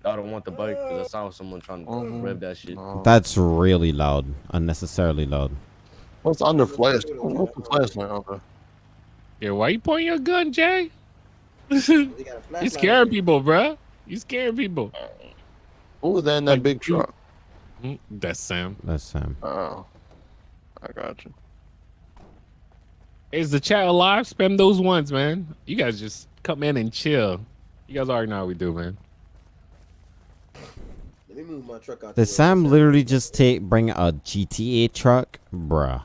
[SPEAKER 5] I don't want the bike because I saw someone trying to
[SPEAKER 3] Mhm.
[SPEAKER 5] rev that shit.
[SPEAKER 4] That's really loud. Unnecessarily loud.
[SPEAKER 3] What's under flash? What's the flashlight under?
[SPEAKER 2] Yeah, why you pointing your gun, Jay?
[SPEAKER 1] They got a
[SPEAKER 2] you
[SPEAKER 1] flashlight
[SPEAKER 2] scaring people, bro. You scaring people.
[SPEAKER 3] Who was that in that
[SPEAKER 2] Like,
[SPEAKER 3] big truck?
[SPEAKER 2] Mm, That's Sam.
[SPEAKER 4] That's Sam.
[SPEAKER 3] Oh, I got you.
[SPEAKER 2] Is the chat alive? Spam those ones, man. You guys just come in and chill. You guys already know how we do, man.
[SPEAKER 1] Let me move my truck out.
[SPEAKER 4] Did
[SPEAKER 1] the.
[SPEAKER 4] Sam literally just take bring a GTA truck, bruh?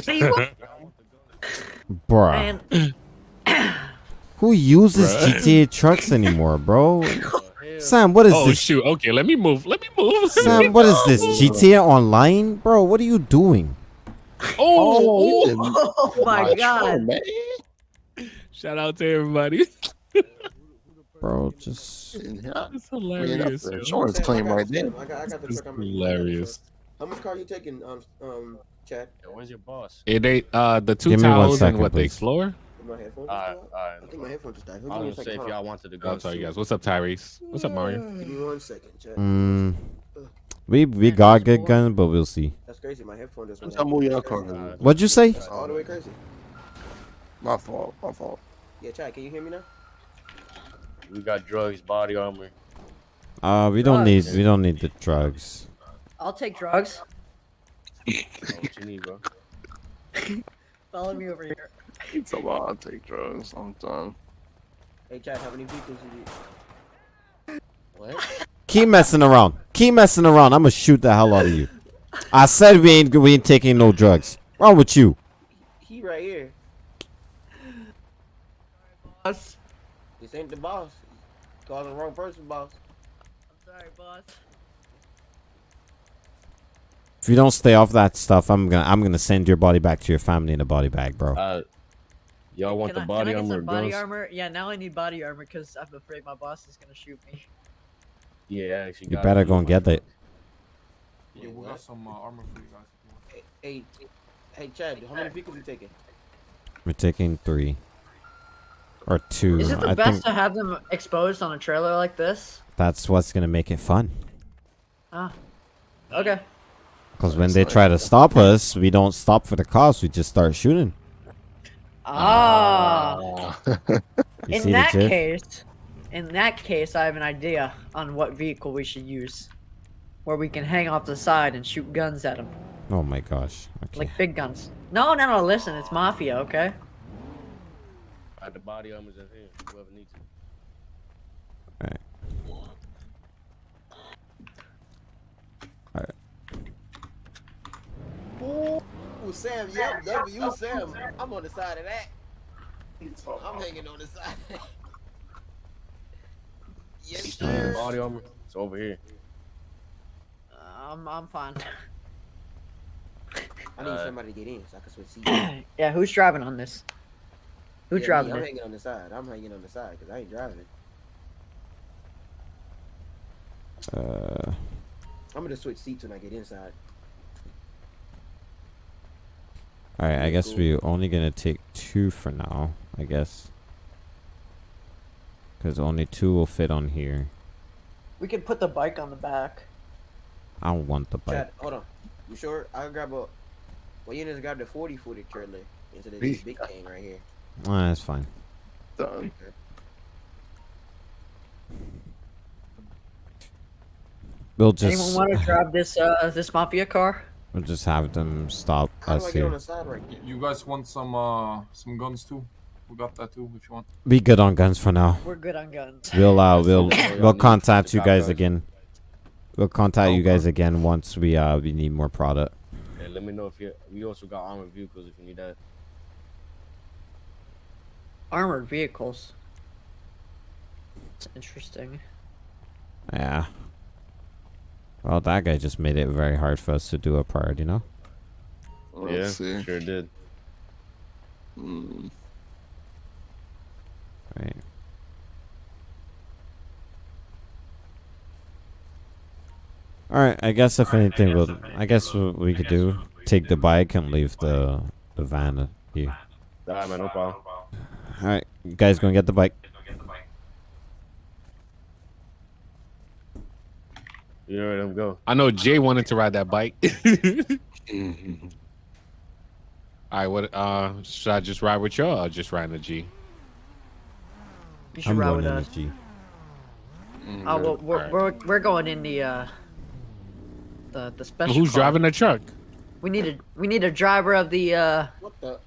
[SPEAKER 9] See,
[SPEAKER 4] Bruh.
[SPEAKER 9] man,
[SPEAKER 4] Who uses
[SPEAKER 2] Bruh.
[SPEAKER 4] GTA trucks anymore, bro? Sam, what is
[SPEAKER 2] oh
[SPEAKER 4] this?
[SPEAKER 2] Oh shoot. Okay, let me move. Let me move.
[SPEAKER 4] Sam, what is this? GTA Online, bro? What are you doing?
[SPEAKER 2] oh,
[SPEAKER 3] he didn't-
[SPEAKER 9] oh my
[SPEAKER 3] my
[SPEAKER 9] god.
[SPEAKER 3] truck, man.
[SPEAKER 2] shout out to everybody.
[SPEAKER 4] bro. Just
[SPEAKER 2] It's hilarious.
[SPEAKER 3] that's insurance claim right there.
[SPEAKER 1] I got, I got the
[SPEAKER 2] It's
[SPEAKER 1] truck. I'm- I got the
[SPEAKER 2] hilarious.
[SPEAKER 1] How much car are you taking, um, um, Chad?
[SPEAKER 5] Yo, where's your boss?
[SPEAKER 2] It ain't uh the two
[SPEAKER 4] Give me one
[SPEAKER 2] towels
[SPEAKER 4] second,
[SPEAKER 2] and what the
[SPEAKER 4] please.
[SPEAKER 2] Explorer.
[SPEAKER 1] My headphones
[SPEAKER 5] Alright,
[SPEAKER 1] just die?
[SPEAKER 5] alright.
[SPEAKER 1] I think my headphones just died. Give
[SPEAKER 5] I
[SPEAKER 1] me one
[SPEAKER 5] was gonna say if y'all wanted to go.
[SPEAKER 2] I'll tell you guys. What's up, Tyrese? What's up, Mario?
[SPEAKER 1] Give me one second, Chad.
[SPEAKER 4] mm, we we got good guns, but we'll see.
[SPEAKER 1] That's crazy. My headphone just went
[SPEAKER 3] have
[SPEAKER 1] out.
[SPEAKER 3] more
[SPEAKER 1] That's
[SPEAKER 3] y'all
[SPEAKER 4] What'd you say?
[SPEAKER 1] That's all the way crazy.
[SPEAKER 3] My fault. My fault.
[SPEAKER 1] Yeah, Chad, can you hear me now?
[SPEAKER 5] We got drugs, body armor.
[SPEAKER 4] Uh, we don't need we don't need the drugs.
[SPEAKER 9] I'll take drugs.
[SPEAKER 5] What you need, bro?
[SPEAKER 9] Follow me over here.
[SPEAKER 3] It's a lot. I take drugs. I'm done.
[SPEAKER 1] Hey, Chad, how many vehicles you need?
[SPEAKER 5] What?
[SPEAKER 4] Keep messing around. Keep messing around. I'm gonna shoot the hell out of you. I said we ain't we ain't taking no drugs. Wrong with you?
[SPEAKER 1] He right here.
[SPEAKER 9] Boss.
[SPEAKER 1] This ain't the boss. Calling the wrong person, boss.
[SPEAKER 9] I'm sorry, boss.
[SPEAKER 4] If you don't stay off that stuff, I'm gonna I'm gonna send your body back to your family in a body bag, bro.
[SPEAKER 5] Uh, y'all want
[SPEAKER 9] Can
[SPEAKER 5] the
[SPEAKER 9] I-
[SPEAKER 5] body
[SPEAKER 9] can I get
[SPEAKER 5] armor or
[SPEAKER 9] some body
[SPEAKER 5] guns?
[SPEAKER 9] armor? Yeah, now I need body armor because I'm afraid my boss is gonna shoot me.
[SPEAKER 5] Yeah, actually.
[SPEAKER 4] You better go and get it.
[SPEAKER 7] Yeah, we got some uh, armor for you guys.
[SPEAKER 1] Hey, hey, hey, Chad, how many vehicles are you taking?
[SPEAKER 4] We're taking three or two.
[SPEAKER 9] Is it the
[SPEAKER 4] I
[SPEAKER 9] best
[SPEAKER 4] think
[SPEAKER 9] to have them exposed on a trailer like this?
[SPEAKER 4] that's what's gonna make it fun.
[SPEAKER 9] Ah. Okay.
[SPEAKER 4] Because when they try to stop us, we don't stop for the cops. We just start shooting.
[SPEAKER 9] Ah.
[SPEAKER 4] You
[SPEAKER 9] in that case, in that case, I have an idea on what vehicle we should use, where we can hang off the side and shoot guns at them,
[SPEAKER 4] Oh my gosh. Okay.
[SPEAKER 9] like big guns. No, no, no. Listen, it's mafia, okay?
[SPEAKER 5] Alright, the body armor's in here. Whoever needs it.
[SPEAKER 4] Alright. Alright.
[SPEAKER 1] Ooh, Sam, yep, W, Sam. I'm on the side of that. I'm hanging on the side. yes, sir.
[SPEAKER 5] Body armor. It's over here.
[SPEAKER 9] Uh, I'm, I'm fine.
[SPEAKER 1] I need
[SPEAKER 5] Uh,
[SPEAKER 1] somebody to get in so I can switch seats.
[SPEAKER 9] yeah, who's driving on this? Who's
[SPEAKER 1] Yeah, me,
[SPEAKER 9] driving
[SPEAKER 1] I'm
[SPEAKER 9] it?
[SPEAKER 1] hanging on the side. I'm hanging on the side because I ain't driving it.
[SPEAKER 4] Uh,
[SPEAKER 1] I'm gonna switch seats when I get inside.
[SPEAKER 4] Alright, I guess we're only gonna take two for now. I guess. Because only two will fit on here.
[SPEAKER 9] We can put the bike on the back.
[SPEAKER 4] I don't want the bike.
[SPEAKER 1] Chad, hold on. You sure? I'll grab a. Well, you just grab the 40 footed trailer instead of this big thing right here.
[SPEAKER 4] Ah, that's fine.
[SPEAKER 3] Done.
[SPEAKER 4] We'll
[SPEAKER 9] Anyone want to drive this uh this mafia car?
[SPEAKER 4] We'll just have them stop
[SPEAKER 1] How do
[SPEAKER 4] us
[SPEAKER 1] I get on
[SPEAKER 4] here.
[SPEAKER 1] side right
[SPEAKER 7] You guys want some uh some guns too? We got that too if you want.
[SPEAKER 4] Be good on guns for now.
[SPEAKER 9] We're good on guns.
[SPEAKER 4] We'll uh we'll we'll contact you guys
[SPEAKER 5] guys.
[SPEAKER 4] again. We'll contact you guys again once we uh we need more product.
[SPEAKER 5] And let me know if you. We also got armored vehicles if you need that.
[SPEAKER 9] Armored vehicles. It's interesting.
[SPEAKER 4] Yeah. Well, that guy just made it very hard for us to do a priority, you know?
[SPEAKER 3] Let's
[SPEAKER 5] yeah,
[SPEAKER 3] see.
[SPEAKER 5] sure did.
[SPEAKER 3] Hmm.
[SPEAKER 4] Right. All right. I guess if anything, we'll. I guess what we could do take the bike and leave the the van here.
[SPEAKER 5] Alright, man, no problem.
[SPEAKER 4] All right, you guys gonna get the bike.
[SPEAKER 5] You know where I'm go.
[SPEAKER 2] I know Jay wanted to ride that bike. All right, what? Uh, should I just ride with y'all or just ride in the G?
[SPEAKER 9] You should
[SPEAKER 4] I'm
[SPEAKER 9] ride
[SPEAKER 4] going
[SPEAKER 9] with
[SPEAKER 4] in the
[SPEAKER 9] us.
[SPEAKER 4] G.
[SPEAKER 9] Oh, well, we're,
[SPEAKER 2] Alright.
[SPEAKER 9] we're we're going in the uh the the special.
[SPEAKER 2] Who's
[SPEAKER 9] car.
[SPEAKER 2] driving the truck?
[SPEAKER 9] We need a we need a driver of the uh
[SPEAKER 1] What the?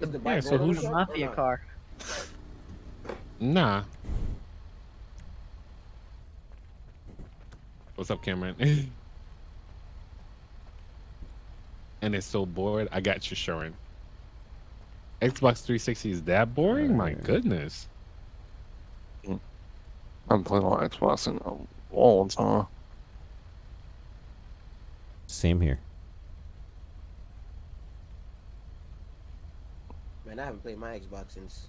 [SPEAKER 1] Is the
[SPEAKER 2] Yeah, so who's-
[SPEAKER 1] the
[SPEAKER 9] mafia car.
[SPEAKER 2] Nah. What's up, Cameron? and it's so bored. I got you, Sharon. Xbox 360 is that boring? My uh, goodness.
[SPEAKER 3] I'm playing on Xbox in a long time.
[SPEAKER 4] Same here.
[SPEAKER 1] Man, I haven't played my Xbox since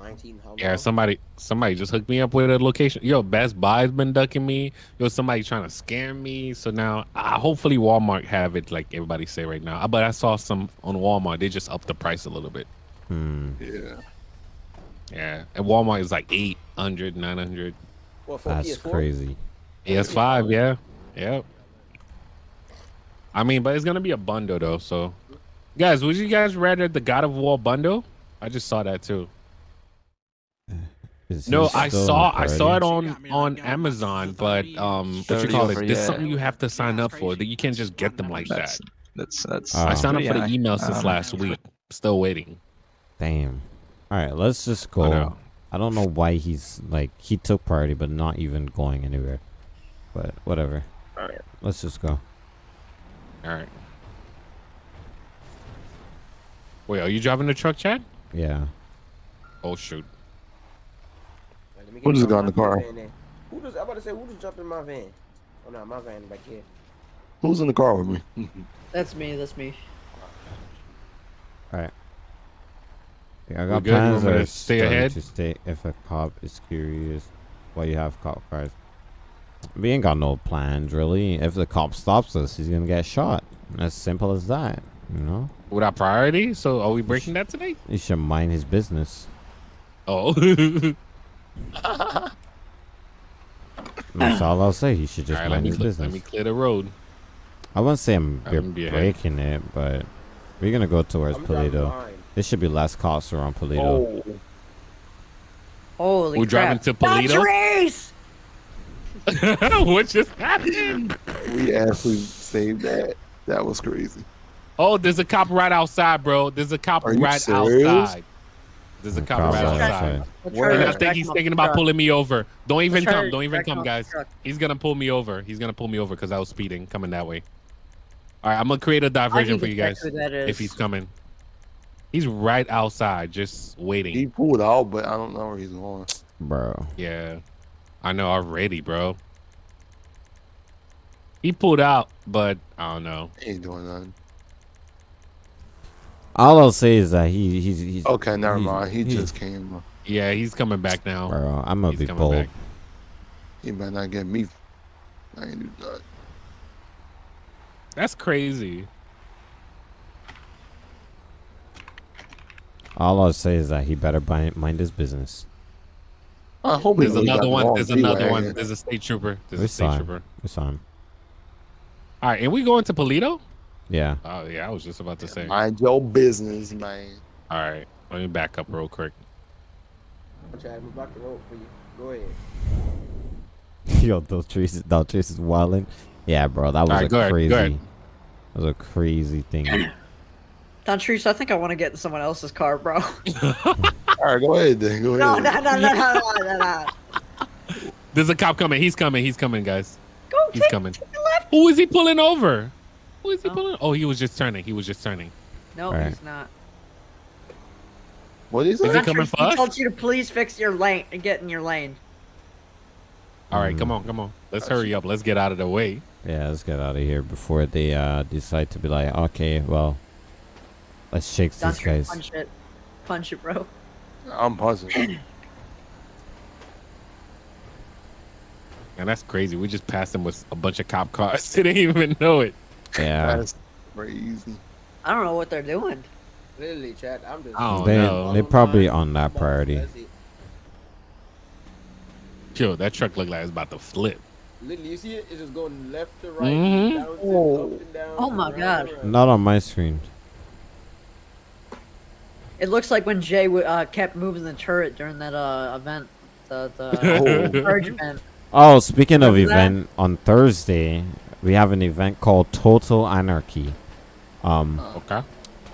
[SPEAKER 1] 19. How
[SPEAKER 2] Yeah, somebody somebody just hooked me up with a location. Yo, Best Buy's been ducking me. Yo, somebody trying to scam me. So now, uh, hopefully, Walmart have it like everybody say right now. But I saw some on Walmart. They just upped the price a little bit.
[SPEAKER 4] Hmm.
[SPEAKER 3] Yeah.
[SPEAKER 2] Yeah, and Walmart is like 800, 900.
[SPEAKER 1] What, for
[SPEAKER 4] That's
[SPEAKER 1] PS4?
[SPEAKER 4] crazy.
[SPEAKER 2] PS5, yeah, yep. I mean, but it's gonna be a bundle though. So, guys, would you guys rather the God of War bundle? I just saw that too.
[SPEAKER 4] Is
[SPEAKER 2] No, I saw I saw it on on Amazon, but um, what you call it? This
[SPEAKER 3] yeah.
[SPEAKER 2] something you have to sign up for. That you can't just get them like that.
[SPEAKER 3] That's that's that's.
[SPEAKER 4] Oh.
[SPEAKER 2] I signed up for the email
[SPEAKER 3] high.
[SPEAKER 2] since
[SPEAKER 3] Um,
[SPEAKER 2] last week. Still waiting.
[SPEAKER 4] Damn. All right, let's just go.
[SPEAKER 2] know.
[SPEAKER 4] I don't know why he's like he took priority, but not even going anywhere. But whatever.
[SPEAKER 3] All right.
[SPEAKER 4] Let's just go.
[SPEAKER 2] All right. Wait, are you driving the truck, Chad?
[SPEAKER 4] Yeah.
[SPEAKER 2] Oh shoot.
[SPEAKER 1] Alright, let me
[SPEAKER 3] Who just got in the car?
[SPEAKER 1] van. Who just? I'm about to say who just jumped in my van? Oh no, my van back here.
[SPEAKER 3] Who's in the car with me?
[SPEAKER 9] That's me. That's me.
[SPEAKER 4] All right. Yeah, I got
[SPEAKER 2] good? You
[SPEAKER 4] plans
[SPEAKER 2] want me
[SPEAKER 4] that
[SPEAKER 2] to
[SPEAKER 4] are
[SPEAKER 2] stay ahead?
[SPEAKER 4] to stay if a cop is curious why you have cop cars. We ain't got no plans really. If the cop stops us, he's gonna get shot. As simple as that. You know.
[SPEAKER 2] Without priority? So are we breaking that today?
[SPEAKER 4] He should mind his business.
[SPEAKER 2] Oh.
[SPEAKER 4] That's all I'll say. He should just
[SPEAKER 2] All right, let
[SPEAKER 4] mind
[SPEAKER 2] me
[SPEAKER 4] his business.
[SPEAKER 2] let me clear the road.
[SPEAKER 4] I won't say I'm
[SPEAKER 2] I'm
[SPEAKER 4] we're
[SPEAKER 2] gonna be ahead.
[SPEAKER 4] breaking it, but we're gonna go towards
[SPEAKER 1] I'm driving
[SPEAKER 4] Paleto.
[SPEAKER 1] behind.
[SPEAKER 4] There should be less cops around Paleto.
[SPEAKER 3] Oh,
[SPEAKER 9] Holy
[SPEAKER 2] We're driving
[SPEAKER 9] crap.
[SPEAKER 2] to Paleto?
[SPEAKER 9] race.
[SPEAKER 2] what just happened?
[SPEAKER 3] we actually saved that. That was crazy.
[SPEAKER 2] Oh, there's a cop right outside, bro. There's a cop
[SPEAKER 3] Are
[SPEAKER 2] right outside. There's a cop
[SPEAKER 4] cop
[SPEAKER 2] right
[SPEAKER 4] outside.
[SPEAKER 2] outside.
[SPEAKER 9] Let's
[SPEAKER 3] Where?
[SPEAKER 9] try to
[SPEAKER 2] And I think he's thinking about pulling me over. Don't even come. Don't even come, guys. He's gonna pull me over. He's gonna pull me over because I was speeding coming that way. All right, I'm gonna create a diversion for you guys
[SPEAKER 9] who that is.
[SPEAKER 2] if he's coming. He's right outside, just waiting.
[SPEAKER 3] He pulled out, but I don't know where he's going.
[SPEAKER 4] Bro.
[SPEAKER 2] Yeah, I know already, bro. He pulled out, but I don't know.
[SPEAKER 3] He ain't doing nothing.
[SPEAKER 4] All I'll say is that he he's he's
[SPEAKER 3] Okay, never
[SPEAKER 4] he's-
[SPEAKER 3] mind. He
[SPEAKER 4] he's-
[SPEAKER 3] just came.
[SPEAKER 2] Yeah, he's coming back now.
[SPEAKER 4] Bro, I'm gonna
[SPEAKER 2] He's
[SPEAKER 4] be
[SPEAKER 2] coming
[SPEAKER 4] bold.
[SPEAKER 2] back.
[SPEAKER 3] He might not get me. I ain't do that.
[SPEAKER 2] That's crazy.
[SPEAKER 4] All I'll say is that he better mind, mind his business.
[SPEAKER 3] I hope he
[SPEAKER 2] There's
[SPEAKER 3] really
[SPEAKER 2] another one. There's another one. There's a state trooper. There's
[SPEAKER 4] We
[SPEAKER 2] a
[SPEAKER 4] saw
[SPEAKER 2] state
[SPEAKER 4] him.
[SPEAKER 2] trooper.
[SPEAKER 4] We saw him.
[SPEAKER 2] All right, and we going to Paleto?
[SPEAKER 4] Yeah.
[SPEAKER 2] Oh yeah, I was just about to say.
[SPEAKER 3] Mind your business, man.
[SPEAKER 2] right, let me back up real quick.
[SPEAKER 1] Chad, I'm block the road for you. Go ahead.
[SPEAKER 4] Yo, those trees, those trees is wilding. Yeah, bro, that was
[SPEAKER 2] Alright,
[SPEAKER 4] a
[SPEAKER 2] go ahead,
[SPEAKER 4] crazy.
[SPEAKER 2] ahead.
[SPEAKER 4] That was a crazy thing.
[SPEAKER 9] Dontrice, I think I want to get in someone else's car, bro.
[SPEAKER 3] All right, go ahead then. Go
[SPEAKER 9] no,
[SPEAKER 3] ahead.
[SPEAKER 9] no, no, no, no, no, no, no.
[SPEAKER 2] There's a cop coming. He's coming. He's coming, guys.
[SPEAKER 9] Go
[SPEAKER 2] He's
[SPEAKER 9] take,
[SPEAKER 2] coming.
[SPEAKER 9] take left.
[SPEAKER 2] Who is he pulling over? Who is he
[SPEAKER 9] Oh.
[SPEAKER 2] pulling? Oh, he was just turning. He was just turning.
[SPEAKER 9] No,
[SPEAKER 4] Alright.
[SPEAKER 9] he's not.
[SPEAKER 3] What is
[SPEAKER 2] Is
[SPEAKER 3] it?
[SPEAKER 2] he coming
[SPEAKER 9] Dontrice,
[SPEAKER 2] for
[SPEAKER 9] he
[SPEAKER 2] us?
[SPEAKER 9] told you to please fix your lane and get in your lane.
[SPEAKER 2] All right,
[SPEAKER 4] Mm.
[SPEAKER 2] come on, come on. Let's
[SPEAKER 3] Got
[SPEAKER 2] hurry
[SPEAKER 3] you.
[SPEAKER 2] up. Let's get out of the way.
[SPEAKER 4] yeah, let's get out of here before they uh decide to be like, okay, well, let's shake these
[SPEAKER 9] Dontrice,
[SPEAKER 4] guys.
[SPEAKER 9] punch it. Punch it, bro.
[SPEAKER 3] I'm puzzled.
[SPEAKER 2] And that's crazy. We just passed him with a bunch of cop cars. They didn't even know it.
[SPEAKER 4] Yeah,
[SPEAKER 3] That's crazy.
[SPEAKER 9] I don't know what they're doing.
[SPEAKER 1] Literally, Chad, I'm just.
[SPEAKER 2] I don't
[SPEAKER 4] they
[SPEAKER 2] know.
[SPEAKER 4] they probably on that priority.
[SPEAKER 1] That's.
[SPEAKER 2] Yo, that truck looked like it's about to flip.
[SPEAKER 1] Literally, you see it? It's just going left to right,
[SPEAKER 2] Mhm.
[SPEAKER 1] down
[SPEAKER 3] Oh.
[SPEAKER 1] up and down.
[SPEAKER 9] Oh my
[SPEAKER 1] around
[SPEAKER 9] God.
[SPEAKER 1] and around.
[SPEAKER 4] Not on my screen.
[SPEAKER 9] It looks like when Jay w- uh, kept moving the turret during that uh, event, the
[SPEAKER 3] Oh.
[SPEAKER 9] the purge event.
[SPEAKER 4] Oh, speaking of
[SPEAKER 9] Remember that?
[SPEAKER 4] event, on Thursday we have an event called Total Anarchy. Um,
[SPEAKER 2] Okay.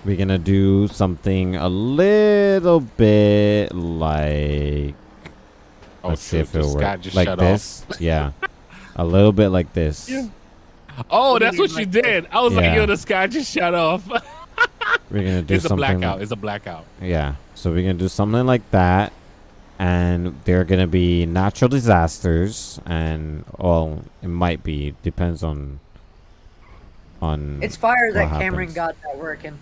[SPEAKER 4] we're gonna do something a little bit like
[SPEAKER 2] Oh,
[SPEAKER 4] let's see
[SPEAKER 2] shoot,
[SPEAKER 4] if it'll
[SPEAKER 2] sky
[SPEAKER 4] work.
[SPEAKER 2] just
[SPEAKER 4] Like
[SPEAKER 2] shut
[SPEAKER 4] this, yeah, a little bit like this.
[SPEAKER 2] Yeah. Oh,
[SPEAKER 9] What do you
[SPEAKER 2] that's what
[SPEAKER 9] mean
[SPEAKER 2] you
[SPEAKER 9] like that?
[SPEAKER 2] did. I was like,
[SPEAKER 4] Yeah.
[SPEAKER 2] yo, the sky just shut off.
[SPEAKER 4] We're gonna do
[SPEAKER 2] it's a
[SPEAKER 4] something.
[SPEAKER 2] blackout. It's a blackout.
[SPEAKER 4] Yeah, so we're gonna do something like that, and there are gonna be natural disasters, and well, it might be depends on on.
[SPEAKER 9] It's fire that
[SPEAKER 4] what
[SPEAKER 9] Cameron got that working.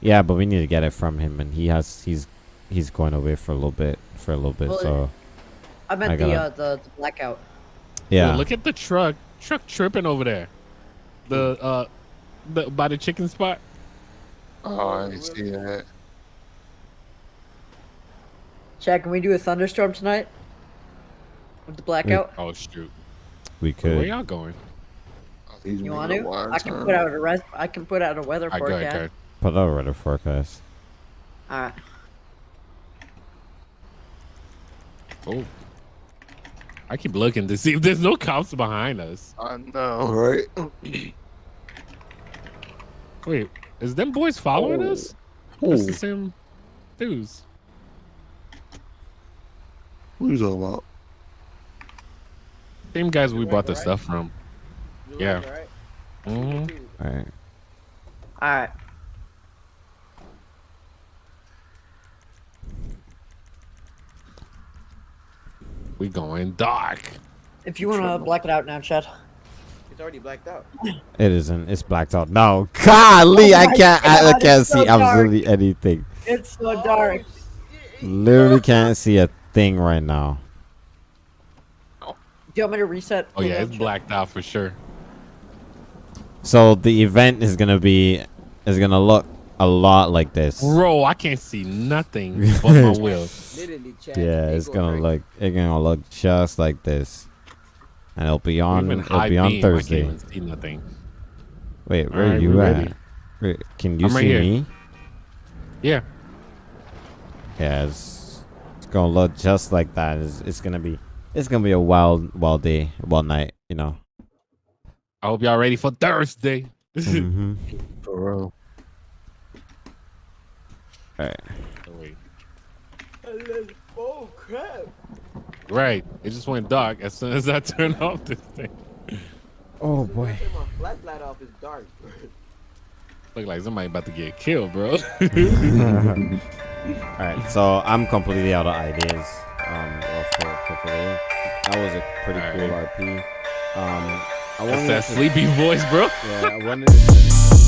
[SPEAKER 4] Yeah, but we need to get it from him, and he has he's he's going away for a little bit. For a little bit,
[SPEAKER 9] Well,
[SPEAKER 4] so
[SPEAKER 9] I meant
[SPEAKER 4] I
[SPEAKER 9] the,
[SPEAKER 4] gotta-
[SPEAKER 9] uh, the the blackout.
[SPEAKER 4] yeah.
[SPEAKER 2] Yo, look at the truck. Truck tripping over there. The uh, the by the chicken spot.
[SPEAKER 3] Oh, I see that.
[SPEAKER 9] Chad, can we do a thunderstorm tonight? With the blackout?
[SPEAKER 2] Oh shoot.
[SPEAKER 4] we could.
[SPEAKER 2] Where y'all going?
[SPEAKER 3] These
[SPEAKER 9] You want to? I can
[SPEAKER 3] time.
[SPEAKER 9] put out a res- I can put out a weather
[SPEAKER 2] I
[SPEAKER 9] forecast.
[SPEAKER 2] go ahead.
[SPEAKER 4] Put out a weather forecast.
[SPEAKER 9] All right.
[SPEAKER 2] Oh. I keep looking to see if there's no cops behind us.
[SPEAKER 3] I know, right?
[SPEAKER 2] Wait, is them boys following
[SPEAKER 3] Oh.
[SPEAKER 2] us? That's
[SPEAKER 3] Ooh,
[SPEAKER 2] the same dudes.
[SPEAKER 3] What you talking about?
[SPEAKER 2] Same guys we bought the
[SPEAKER 1] right?
[SPEAKER 2] stuff from.
[SPEAKER 1] You
[SPEAKER 2] Yeah.
[SPEAKER 1] like it, right?
[SPEAKER 2] hmm
[SPEAKER 4] All right.
[SPEAKER 9] All right.
[SPEAKER 2] We going dark.
[SPEAKER 9] If you want to black it out now, Chad.
[SPEAKER 1] It's already blacked out.
[SPEAKER 4] It isn't. It's blacked out. No, golly,
[SPEAKER 9] Oh
[SPEAKER 4] I can't. I, I can't
[SPEAKER 9] it's so
[SPEAKER 4] see
[SPEAKER 9] dark.
[SPEAKER 4] absolutely anything.
[SPEAKER 9] It's so dark.
[SPEAKER 4] Literally can't see a thing right now.
[SPEAKER 9] Do you want me to reset?
[SPEAKER 2] Oh yeah, it's blacked out for sure.
[SPEAKER 4] So the event is gonna be is gonna look a lot like this.
[SPEAKER 2] Bro, I can't see nothing but my wheels.
[SPEAKER 4] Yeah, it's
[SPEAKER 1] going
[SPEAKER 4] gonna
[SPEAKER 1] crazy.
[SPEAKER 4] look it's gonna look just like this, and it'll be on it'll be on
[SPEAKER 2] beam,
[SPEAKER 4] Thursday.
[SPEAKER 2] I can't even see nothing.
[SPEAKER 4] Wait, where are you at?
[SPEAKER 2] ready.
[SPEAKER 4] Can you
[SPEAKER 2] I'm
[SPEAKER 4] see
[SPEAKER 2] here.
[SPEAKER 4] me?
[SPEAKER 2] Yeah.
[SPEAKER 4] Yeah, it's, it's gonna look just like that. It's, it's gonna be it's gonna be a wild wild day, wild night. You know.
[SPEAKER 2] I hope y'all ready for Thursday.
[SPEAKER 4] hmm
[SPEAKER 3] For real.
[SPEAKER 4] All right.
[SPEAKER 2] Oh, wait.
[SPEAKER 1] Oh crap!
[SPEAKER 2] Right. It just went dark as soon as I turned off this thing.
[SPEAKER 4] Oh
[SPEAKER 1] boy. soon as I my flashlight off. It's dark.
[SPEAKER 2] Look like somebody about to get killed, bro.
[SPEAKER 4] All right, so I'm completely out of ideas um, for, for. That was a pretty cool RP. Um, I
[SPEAKER 2] That's that
[SPEAKER 4] to-
[SPEAKER 2] sleepy voice, bro.
[SPEAKER 4] Yeah, I wanted to.